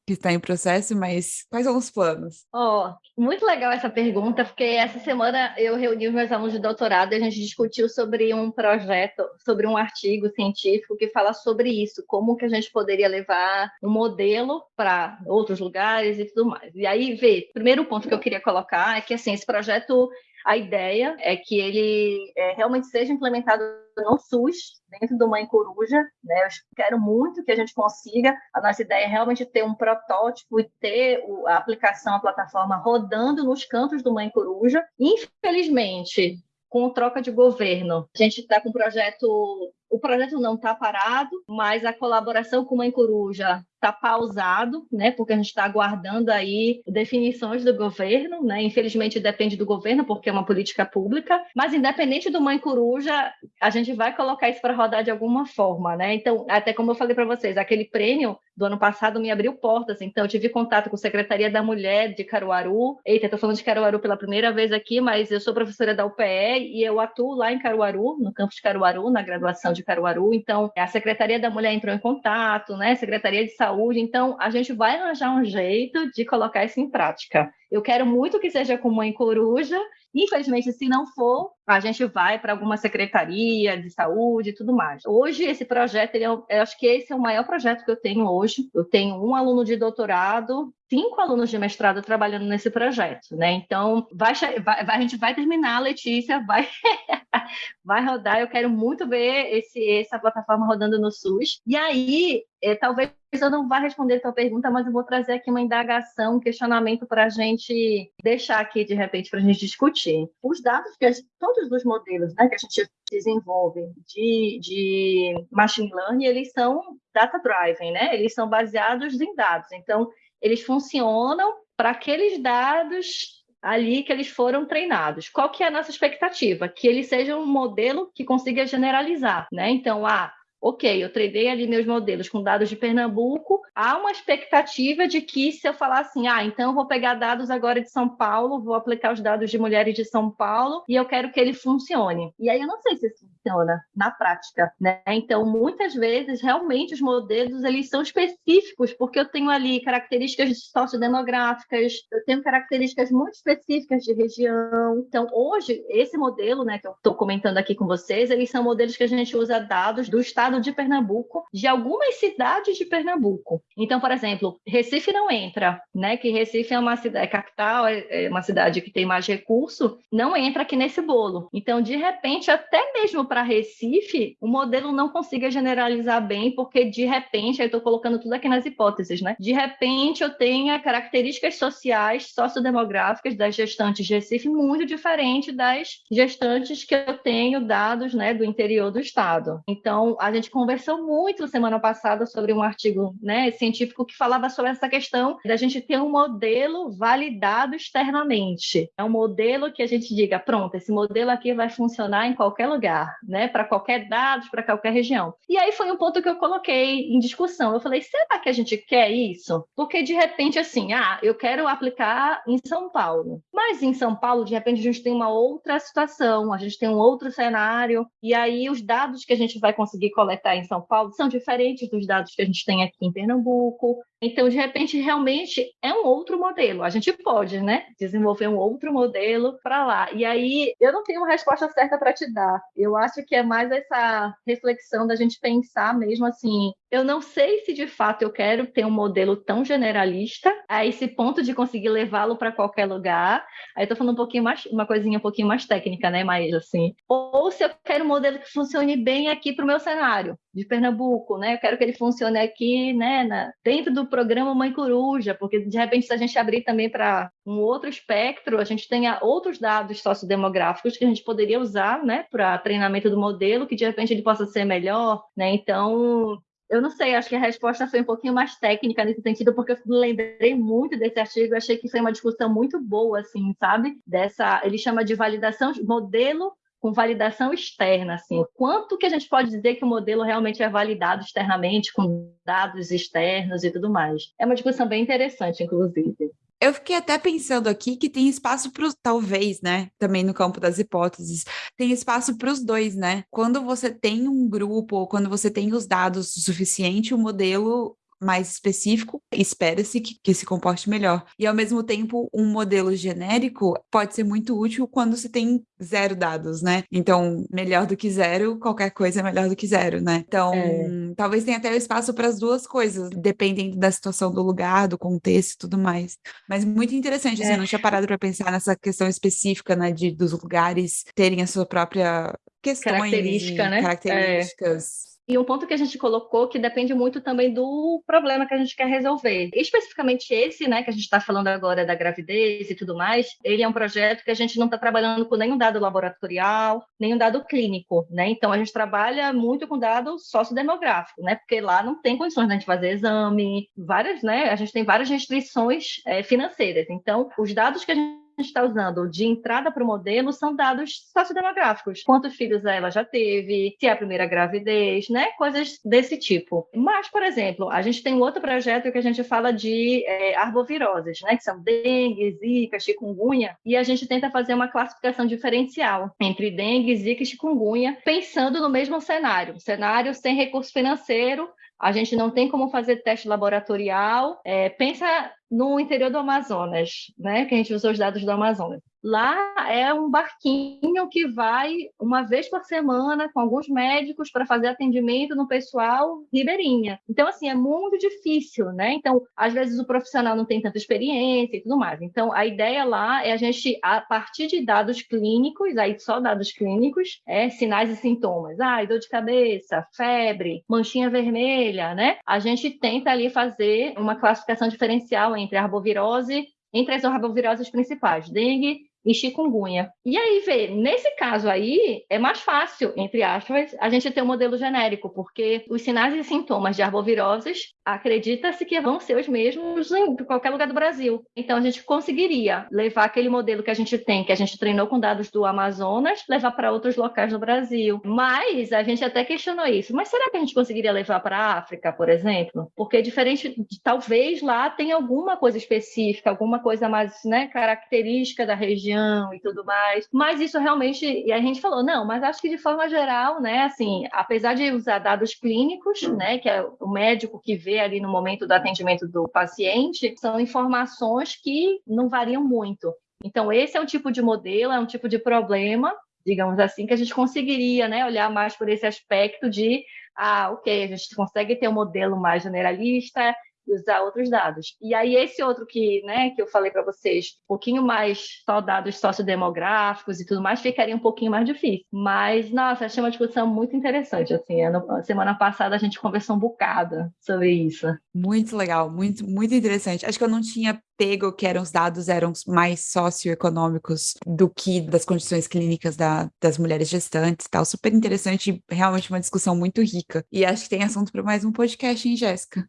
Que está em processo, mas quais são os planos? Oh, muito legal essa pergunta, porque essa semana eu reuni os meus alunos de doutorado e a gente discutiu sobre um projeto, sobre um artigo científico que fala sobre isso, como que a gente poderia levar um modelo para outros lugares e tudo mais. E aí, vê, primeiro ponto que eu queria colocar é que assim, esse projeto a ideia é que ele é, realmente seja implementado no SUS, dentro do Mãe Coruja. Né? Eu quero muito que a gente consiga. A nossa ideia é realmente ter um protótipo e ter a aplicação, a plataforma rodando nos cantos do Mãe Coruja. Infelizmente, com troca de governo. A gente está com um projeto o projeto não está parado, mas a colaboração com Mãe Coruja está pausado, né? Porque a gente está aguardando aí definições do governo, né? Infelizmente depende do governo porque é uma política pública, mas independente do Mãe Coruja, a gente vai colocar isso para rodar de alguma forma, né? Então, até como eu falei para vocês, aquele prêmio do ano passado me abriu portas, então eu tive contato com a Secretaria da Mulher de Caruaru. Eita, estou falando de Caruaru pela primeira vez aqui, mas eu sou professora da UPE e eu atuo lá em Caruaru, no campus de Caruaru, na graduação de Caruaru. Então, a Secretaria da Mulher entrou em contato, né? Secretaria de Saúde. Então, a gente vai arranjar um jeito de colocar isso em prática. Eu quero muito que seja com mãe coruja. Infelizmente, se não for, a gente vai para alguma secretaria de saúde e tudo mais. Hoje, esse projeto, ele é, eu acho que esse é o maior projeto que eu tenho hoje. Eu tenho um aluno de doutorado, cinco alunos de mestrado trabalhando nesse projeto, né? Então, vai, vai, a gente vai terminar, Letícia, vai, vai rodar. Eu quero muito ver esse, essa plataforma rodando no SUS. E aí, é, talvez eu não vá responder a tua pergunta, mas eu vou trazer aqui uma indagação, um questionamento para a gente deixar aqui, de repente, para a gente discutir. Os dados que gente, todos os modelos né, que a gente desenvolve de, de machine learning, eles são data-driven, né? Eles são baseados em dados. Então, eles funcionam para aqueles dados ali que eles foram treinados. Qual que é a nossa expectativa? Que ele seja um modelo que consiga generalizar, né? Então, ah, ok, eu treinei ali meus modelos com dados de Pernambuco, há uma expectativa de que se eu falar assim, ah, então eu vou pegar dados agora de São Paulo, vou aplicar os dados de mulheres de São Paulo e eu quero que ele funcione. E aí eu não sei se isso funciona na prática, né? Então, muitas vezes, realmente, os modelos, eles são específicos, porque eu tenho ali características sociodemográficas, eu tenho características muito específicas de região. Então, hoje, esse modelo, né, que eu estou comentando aqui com vocês, eles são modelos que a gente usa dados do estado de Pernambuco, de algumas cidades de Pernambuco. Então, por exemplo, Recife não entra, né? Que Recife é uma cidade é capital, é, é uma cidade que tem mais recurso, não entra aqui nesse bolo. Então, de repente, até mesmo para Recife, o modelo não consiga generalizar bem, porque de repente, eu estou colocando tudo aqui nas hipóteses, né? De repente, eu tenha características sociais, sociodemográficas das gestantes de Recife muito diferente das gestantes que eu tenho dados, né, do interior do estado. Então, a gente conversou muito semana passada sobre um artigo né, científico que falava sobre essa questão da gente ter um modelo validado externamente. É um modelo que a gente diga, pronto, esse modelo aqui vai funcionar em qualquer lugar, né, para qualquer dado, para qualquer região. E aí foi um ponto que eu coloquei em discussão. Eu falei, será que a gente quer isso? Porque de repente, assim, ah, eu quero aplicar em São Paulo. Mas em São Paulo, de repente, a gente tem uma outra situação, a gente tem um outro cenário, e aí os dados que a gente vai conseguir coletar em São Paulo são diferentes dos dados que a gente tem aqui em Pernambuco. Então, de repente, realmente é um outro modelo. A gente pode, né, desenvolver um outro modelo para lá. E aí, eu não tenho uma resposta certa para te dar. Eu acho que é mais essa reflexão da gente pensar mesmo assim. Eu não sei se de fato eu quero ter um modelo tão generalista a esse ponto de conseguir levá-lo para qualquer lugar. Aí estou falando um pouquinho mais, uma coisinha um pouquinho mais técnica, né, Maísa, assim. Ou se eu quero um modelo que funcione bem aqui para o meu cenário de Pernambuco, né? Eu quero que ele funcione aqui, né, na, dentro do programa Mãe Coruja, porque de repente se a gente abrir também para um outro espectro, a gente tenha outros dados sociodemográficos que a gente poderia usar, né, para treinamento do modelo, que de repente ele possa ser melhor, né? Então, eu não sei, acho que a resposta foi um pouquinho mais técnica nesse sentido, porque eu lembrei muito desse artigo, achei que foi uma discussão muito boa, assim, sabe? Dessa, ele chama de validação, modelo com validação externa, assim, quanto que a gente pode dizer que o modelo realmente é validado externamente, com dados externos e tudo mais. É uma discussão bem interessante, inclusive. Eu fiquei até pensando aqui que tem espaço para os, talvez, né? Também no campo das hipóteses, tem espaço para os dois, né? Quando você tem um grupo, ou quando você tem os dados suficiente, o modelo mais específico, espera-se que, que se comporte melhor. E ao mesmo tempo, um modelo genérico pode ser muito útil quando se tem zero dados, né? Então, melhor do que zero, qualquer coisa é melhor do que zero, né? Então, é. talvez tenha até o espaço para as duas coisas, dependendo da situação do lugar, do contexto e tudo mais. Mas muito interessante, assim, é. eu não tinha parado para pensar nessa questão específica, né, de dos lugares terem a sua própria questões Característica, né? características. É E um ponto que a gente colocou que depende muito também do problema que a gente quer resolver. Especificamente esse, né, que a gente está falando agora da gravidez e tudo mais, ele é um projeto que a gente não está trabalhando com nenhum dado laboratorial, nenhum dado clínico, né? Então a gente trabalha muito com dado sociodemográfico, né? Porque lá não tem condições de a gente fazer exame, várias, né? A gente tem várias restrições é, financeiras. Então, os dados que a gente está usando de entrada para o modelo são dados sociodemográficos. Quantos filhos ela já teve, se é a primeira gravidez, né? Coisas desse tipo. Mas, por exemplo, a gente tem um outro projeto que a gente fala de é, arboviroses, né? Que são dengue, zika, chikungunya, e a gente tenta fazer uma classificação diferencial entre dengue, zika e chikungunya, pensando no mesmo cenário. Cenário sem recurso financeiro, a gente não tem como fazer teste laboratorial. É, pensa no interior do Amazonas, né? Que a gente usou os dados do Amazonas. Lá é um barquinho que vai uma vez por semana com alguns médicos para fazer atendimento no pessoal ribeirinha. Então, assim, é muito difícil, né? Então, às vezes o profissional não tem tanta experiência e tudo mais. Então, a ideia lá é a gente, a partir de dados clínicos, aí só dados clínicos, é sinais e sintomas. Ah, dor de cabeça, febre, manchinha vermelha, né? A gente tenta ali fazer uma classificação diferencial entre arbovirose entre as arboviroses principais, dengue, e chikungunya. E aí, vê, nesse caso aí, é mais fácil, entre aspas, a gente ter um modelo genérico, porque os sinais e sintomas de arboviroses acredita-se que vão ser os mesmos em qualquer lugar do Brasil. Então, a gente conseguiria levar aquele modelo que a gente tem, que a gente treinou com dados do Amazonas, levar para outros locais do Brasil. Mas a gente até questionou isso. Mas será que a gente conseguiria levar para a África, por exemplo? Porque diferente, de, talvez lá tenha alguma coisa específica, alguma coisa mais né, característica da região região e tudo mais. Mas isso realmente, e a gente falou, não, mas acho que de forma geral, né, assim, apesar de usar dados clínicos, né, que é o médico que vê ali no momento do atendimento do paciente, são informações que não variam muito. Então, esse é um tipo de modelo, é um tipo de problema, digamos assim, que a gente conseguiria né, olhar mais por esse aspecto de, ah, ok, a gente consegue ter um modelo mais generalista, usar outros dados. E aí esse outro que, né, que eu falei para vocês, um pouquinho mais só dados sociodemográficos e tudo mais, ficaria um pouquinho mais difícil. Mas, nossa, achei uma discussão muito interessante, assim, a semana passada a gente conversou um bocado sobre isso. Muito legal, muito, muito interessante. Acho que eu não tinha pego que eram os dados eram mais socioeconômicos do que das condições clínicas da, das mulheres gestantes tal. Super interessante, realmente uma discussão muito rica. E acho que tem assunto para mais um podcast, hein, Jéssica?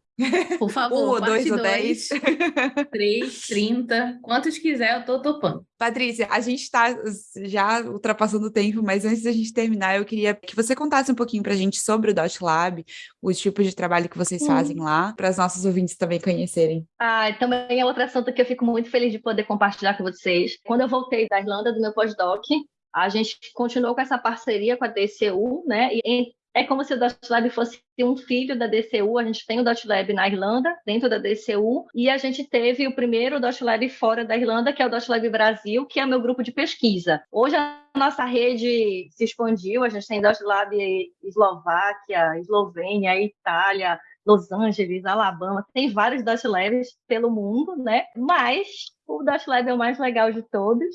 Por favor, um ou dois, dois ou dez. Três, trinta, quantos quiser, eu tô topando. Patrícia, a gente está já ultrapassando o tempo, mas antes da gente terminar, eu queria que você contasse um pouquinho para a gente sobre o Dot Lab, os tipos de trabalho que vocês hum. fazem lá, para os nossos ouvintes também conhecerem. Ah, também é outro assunto que eu fico muito feliz de poder compartilhar com vocês. Quando eu voltei da Irlanda do meu pós-doc, a gente continuou com essa parceria com a DCU, né? E é como se o DotLab fosse um filho da DCU. A gente tem o DotLab na Irlanda, dentro da DCU, e a gente teve o primeiro DotLab fora da Irlanda, que é o DotLab Brasil, que é meu grupo de pesquisa. Hoje a nossa rede se expandiu, a gente tem DotLab Eslováquia, Eslovênia, Itália, Los Angeles, Alabama, tem vários Dot Labs pelo mundo, né? Mas o Dot Lab é o mais legal de todos,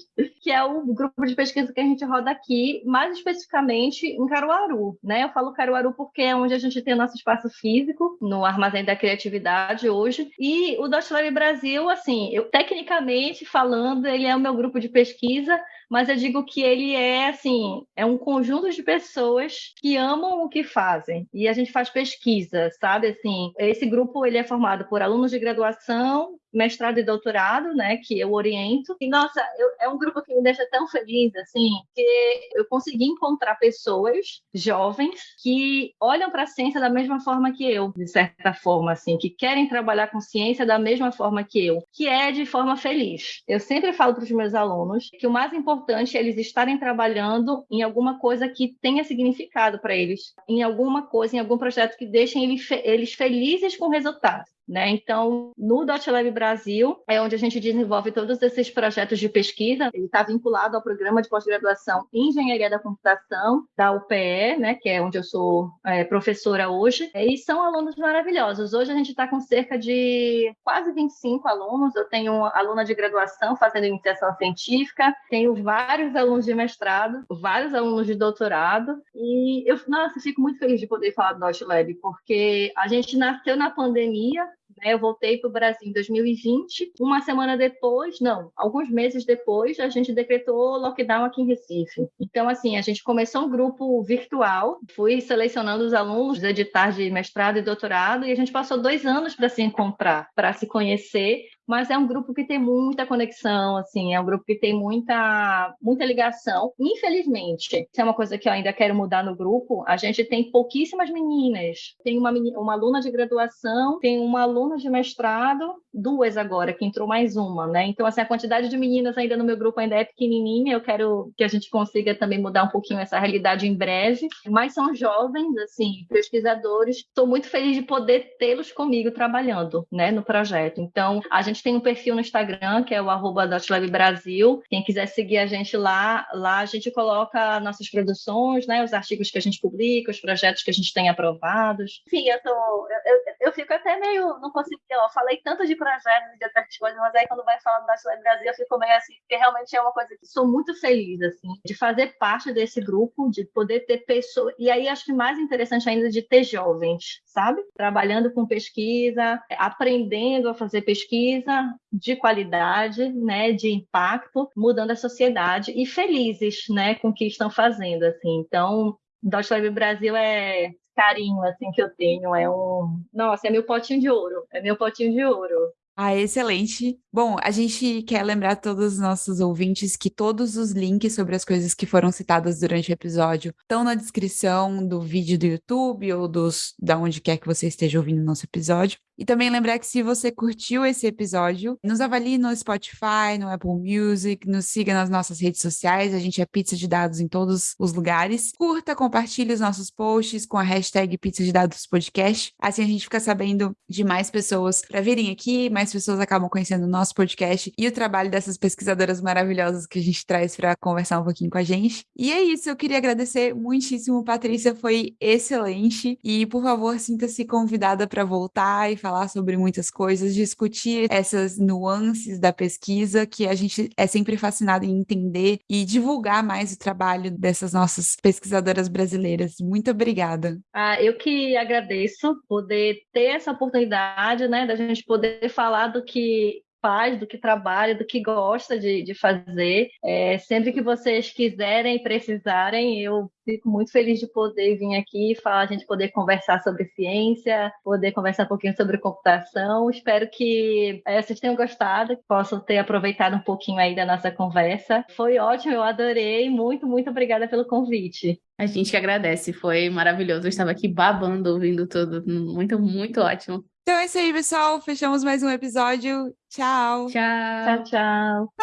que é o grupo de pesquisa que a gente roda aqui, mais especificamente em Caruaru, né? Eu falo Caruaru porque é onde a gente tem nosso espaço físico, no Armazém da Criatividade hoje. E o Dot Lab Brasil, assim, eu tecnicamente falando, ele é o meu grupo de pesquisa, mas eu digo que ele é assim, é um conjunto de pessoas que amam o que fazem e a gente faz pesquisa, sabe? Assim, esse grupo ele é formado por alunos de graduação, mestrado e doutorado, né, que eu oriento. E nossa, eu, é um grupo que me deixa tão feliz, assim, que eu consegui encontrar pessoas jovens que olham para a ciência da mesma forma que eu, de certa forma, assim, que querem trabalhar com ciência da mesma forma que eu, que é de forma feliz. Eu sempre falo para os meus alunos que o mais importante é eles estarem trabalhando em alguma coisa que tenha significado para eles, em alguma coisa, em algum projeto que deixem eles felizes com o resultado. Né? Então, no DotLab Brasil, é onde a gente desenvolve todos esses projetos de pesquisa. Ele está vinculado ao programa de pós-graduação em Engenharia da Computação da UPE, né? que é onde eu sou é, professora hoje. E são alunos maravilhosos. Hoje a gente está com cerca de quase 25 alunos. Eu tenho uma aluna de graduação fazendo iniciação científica, tenho vários alunos de mestrado, vários alunos de doutorado. E eu, nossa, fico muito feliz de poder falar do DotLab, porque a gente nasceu na pandemia, né? Eu voltei para o Brasil em 2020. Uma semana depois, não, alguns meses depois, a gente decretou lockdown aqui em Recife. Então, assim, a gente começou um grupo virtual, fui selecionando os alunos dos editais de mestrado e doutorado, e a gente passou dois anos para se encontrar, para se conhecer mas é um grupo que tem muita conexão, assim, é um grupo que tem muita, muita ligação. Infelizmente, isso é uma coisa que eu ainda quero mudar no grupo, a gente tem pouquíssimas meninas. Tem uma, uma aluna de graduação, tem uma aluna de mestrado, duas agora, que entrou mais uma, né? Então, assim, a quantidade de meninas ainda no meu grupo ainda é pequenininha, eu quero que a gente consiga também mudar um pouquinho essa realidade em breve, mas são jovens, assim, pesquisadores. Estou muito feliz de poder tê-los comigo trabalhando, né, no projeto. Então, a gente tem um perfil no Instagram, que é o arroba Brasil. Quem quiser seguir a gente lá, lá a gente coloca nossas produções, né? Os artigos que a gente publica, os projetos que a gente tem aprovados. Enfim, eu, tô, eu, eu, eu fico até meio. Não consigo. Eu falei tanto de projetos e de outras coisas, mas aí quando vai falar do Dutch Brasil, eu fico meio assim, porque realmente é uma coisa que sou muito feliz, assim, de fazer parte desse grupo, de poder ter pessoas. E aí acho que mais interessante ainda de ter jovens, sabe? Trabalhando com pesquisa, aprendendo a fazer pesquisa de qualidade, né, de impacto, mudando a sociedade e felizes, né, com o que estão fazendo, assim. Então, Dot Brasil é carinho, assim, que eu tenho, é um... Nossa, é meu potinho de ouro, é meu potinho de ouro. Ah, excelente. Bom, a gente quer lembrar a todos os nossos ouvintes que todos os links sobre as coisas que foram citadas durante o episódio estão na descrição do vídeo do YouTube ou dos da onde quer que você esteja ouvindo o nosso episódio. E também lembrar que se você curtiu esse episódio, nos avalie no Spotify, no Apple Music, nos siga nas nossas redes sociais, a gente é Pizza de Dados em todos os lugares. Curta, compartilhe os nossos posts com a hashtag Pizza de Dados Podcast. Assim a gente fica sabendo de mais pessoas para virem aqui, mais pessoas acabam conhecendo o nosso podcast e o trabalho dessas pesquisadoras maravilhosas que a gente traz para conversar um pouquinho com a gente. E é isso, eu queria agradecer muitíssimo, Patrícia, foi excelente. E por favor, sinta-se convidada para voltar e falar sobre muitas coisas, discutir essas nuances da pesquisa que a gente é sempre fascinado em entender e divulgar mais o trabalho dessas nossas pesquisadoras brasileiras. Muito obrigada. Ah, eu que agradeço poder ter essa oportunidade, né, da gente poder falar do que faz, do que trabalha, do que gosta de, de fazer. É, sempre que vocês quiserem precisarem, eu fico muito feliz de poder vir aqui falar, a gente poder conversar sobre ciência, poder conversar um pouquinho sobre computação. Espero que é, vocês tenham gostado, que possam ter aproveitado um pouquinho aí da nossa conversa. Foi ótimo, eu adorei. Muito, muito obrigada pelo convite. A gente que agradece, foi maravilhoso. Eu estava aqui babando, ouvindo tudo. Muito, muito ótimo. Então é isso aí, pessoal. Fechamos mais um episódio. Tchau. Tchau. Tchau, tchau.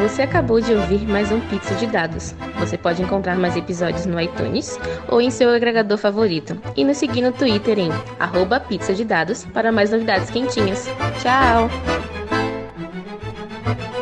Você acabou de ouvir mais um Pizza de Dados. Você pode encontrar mais episódios no iTunes ou em seu agregador favorito. E nos seguir no Twitter em arroba pizza de dados para mais novidades quentinhas. Tchau! Thank you.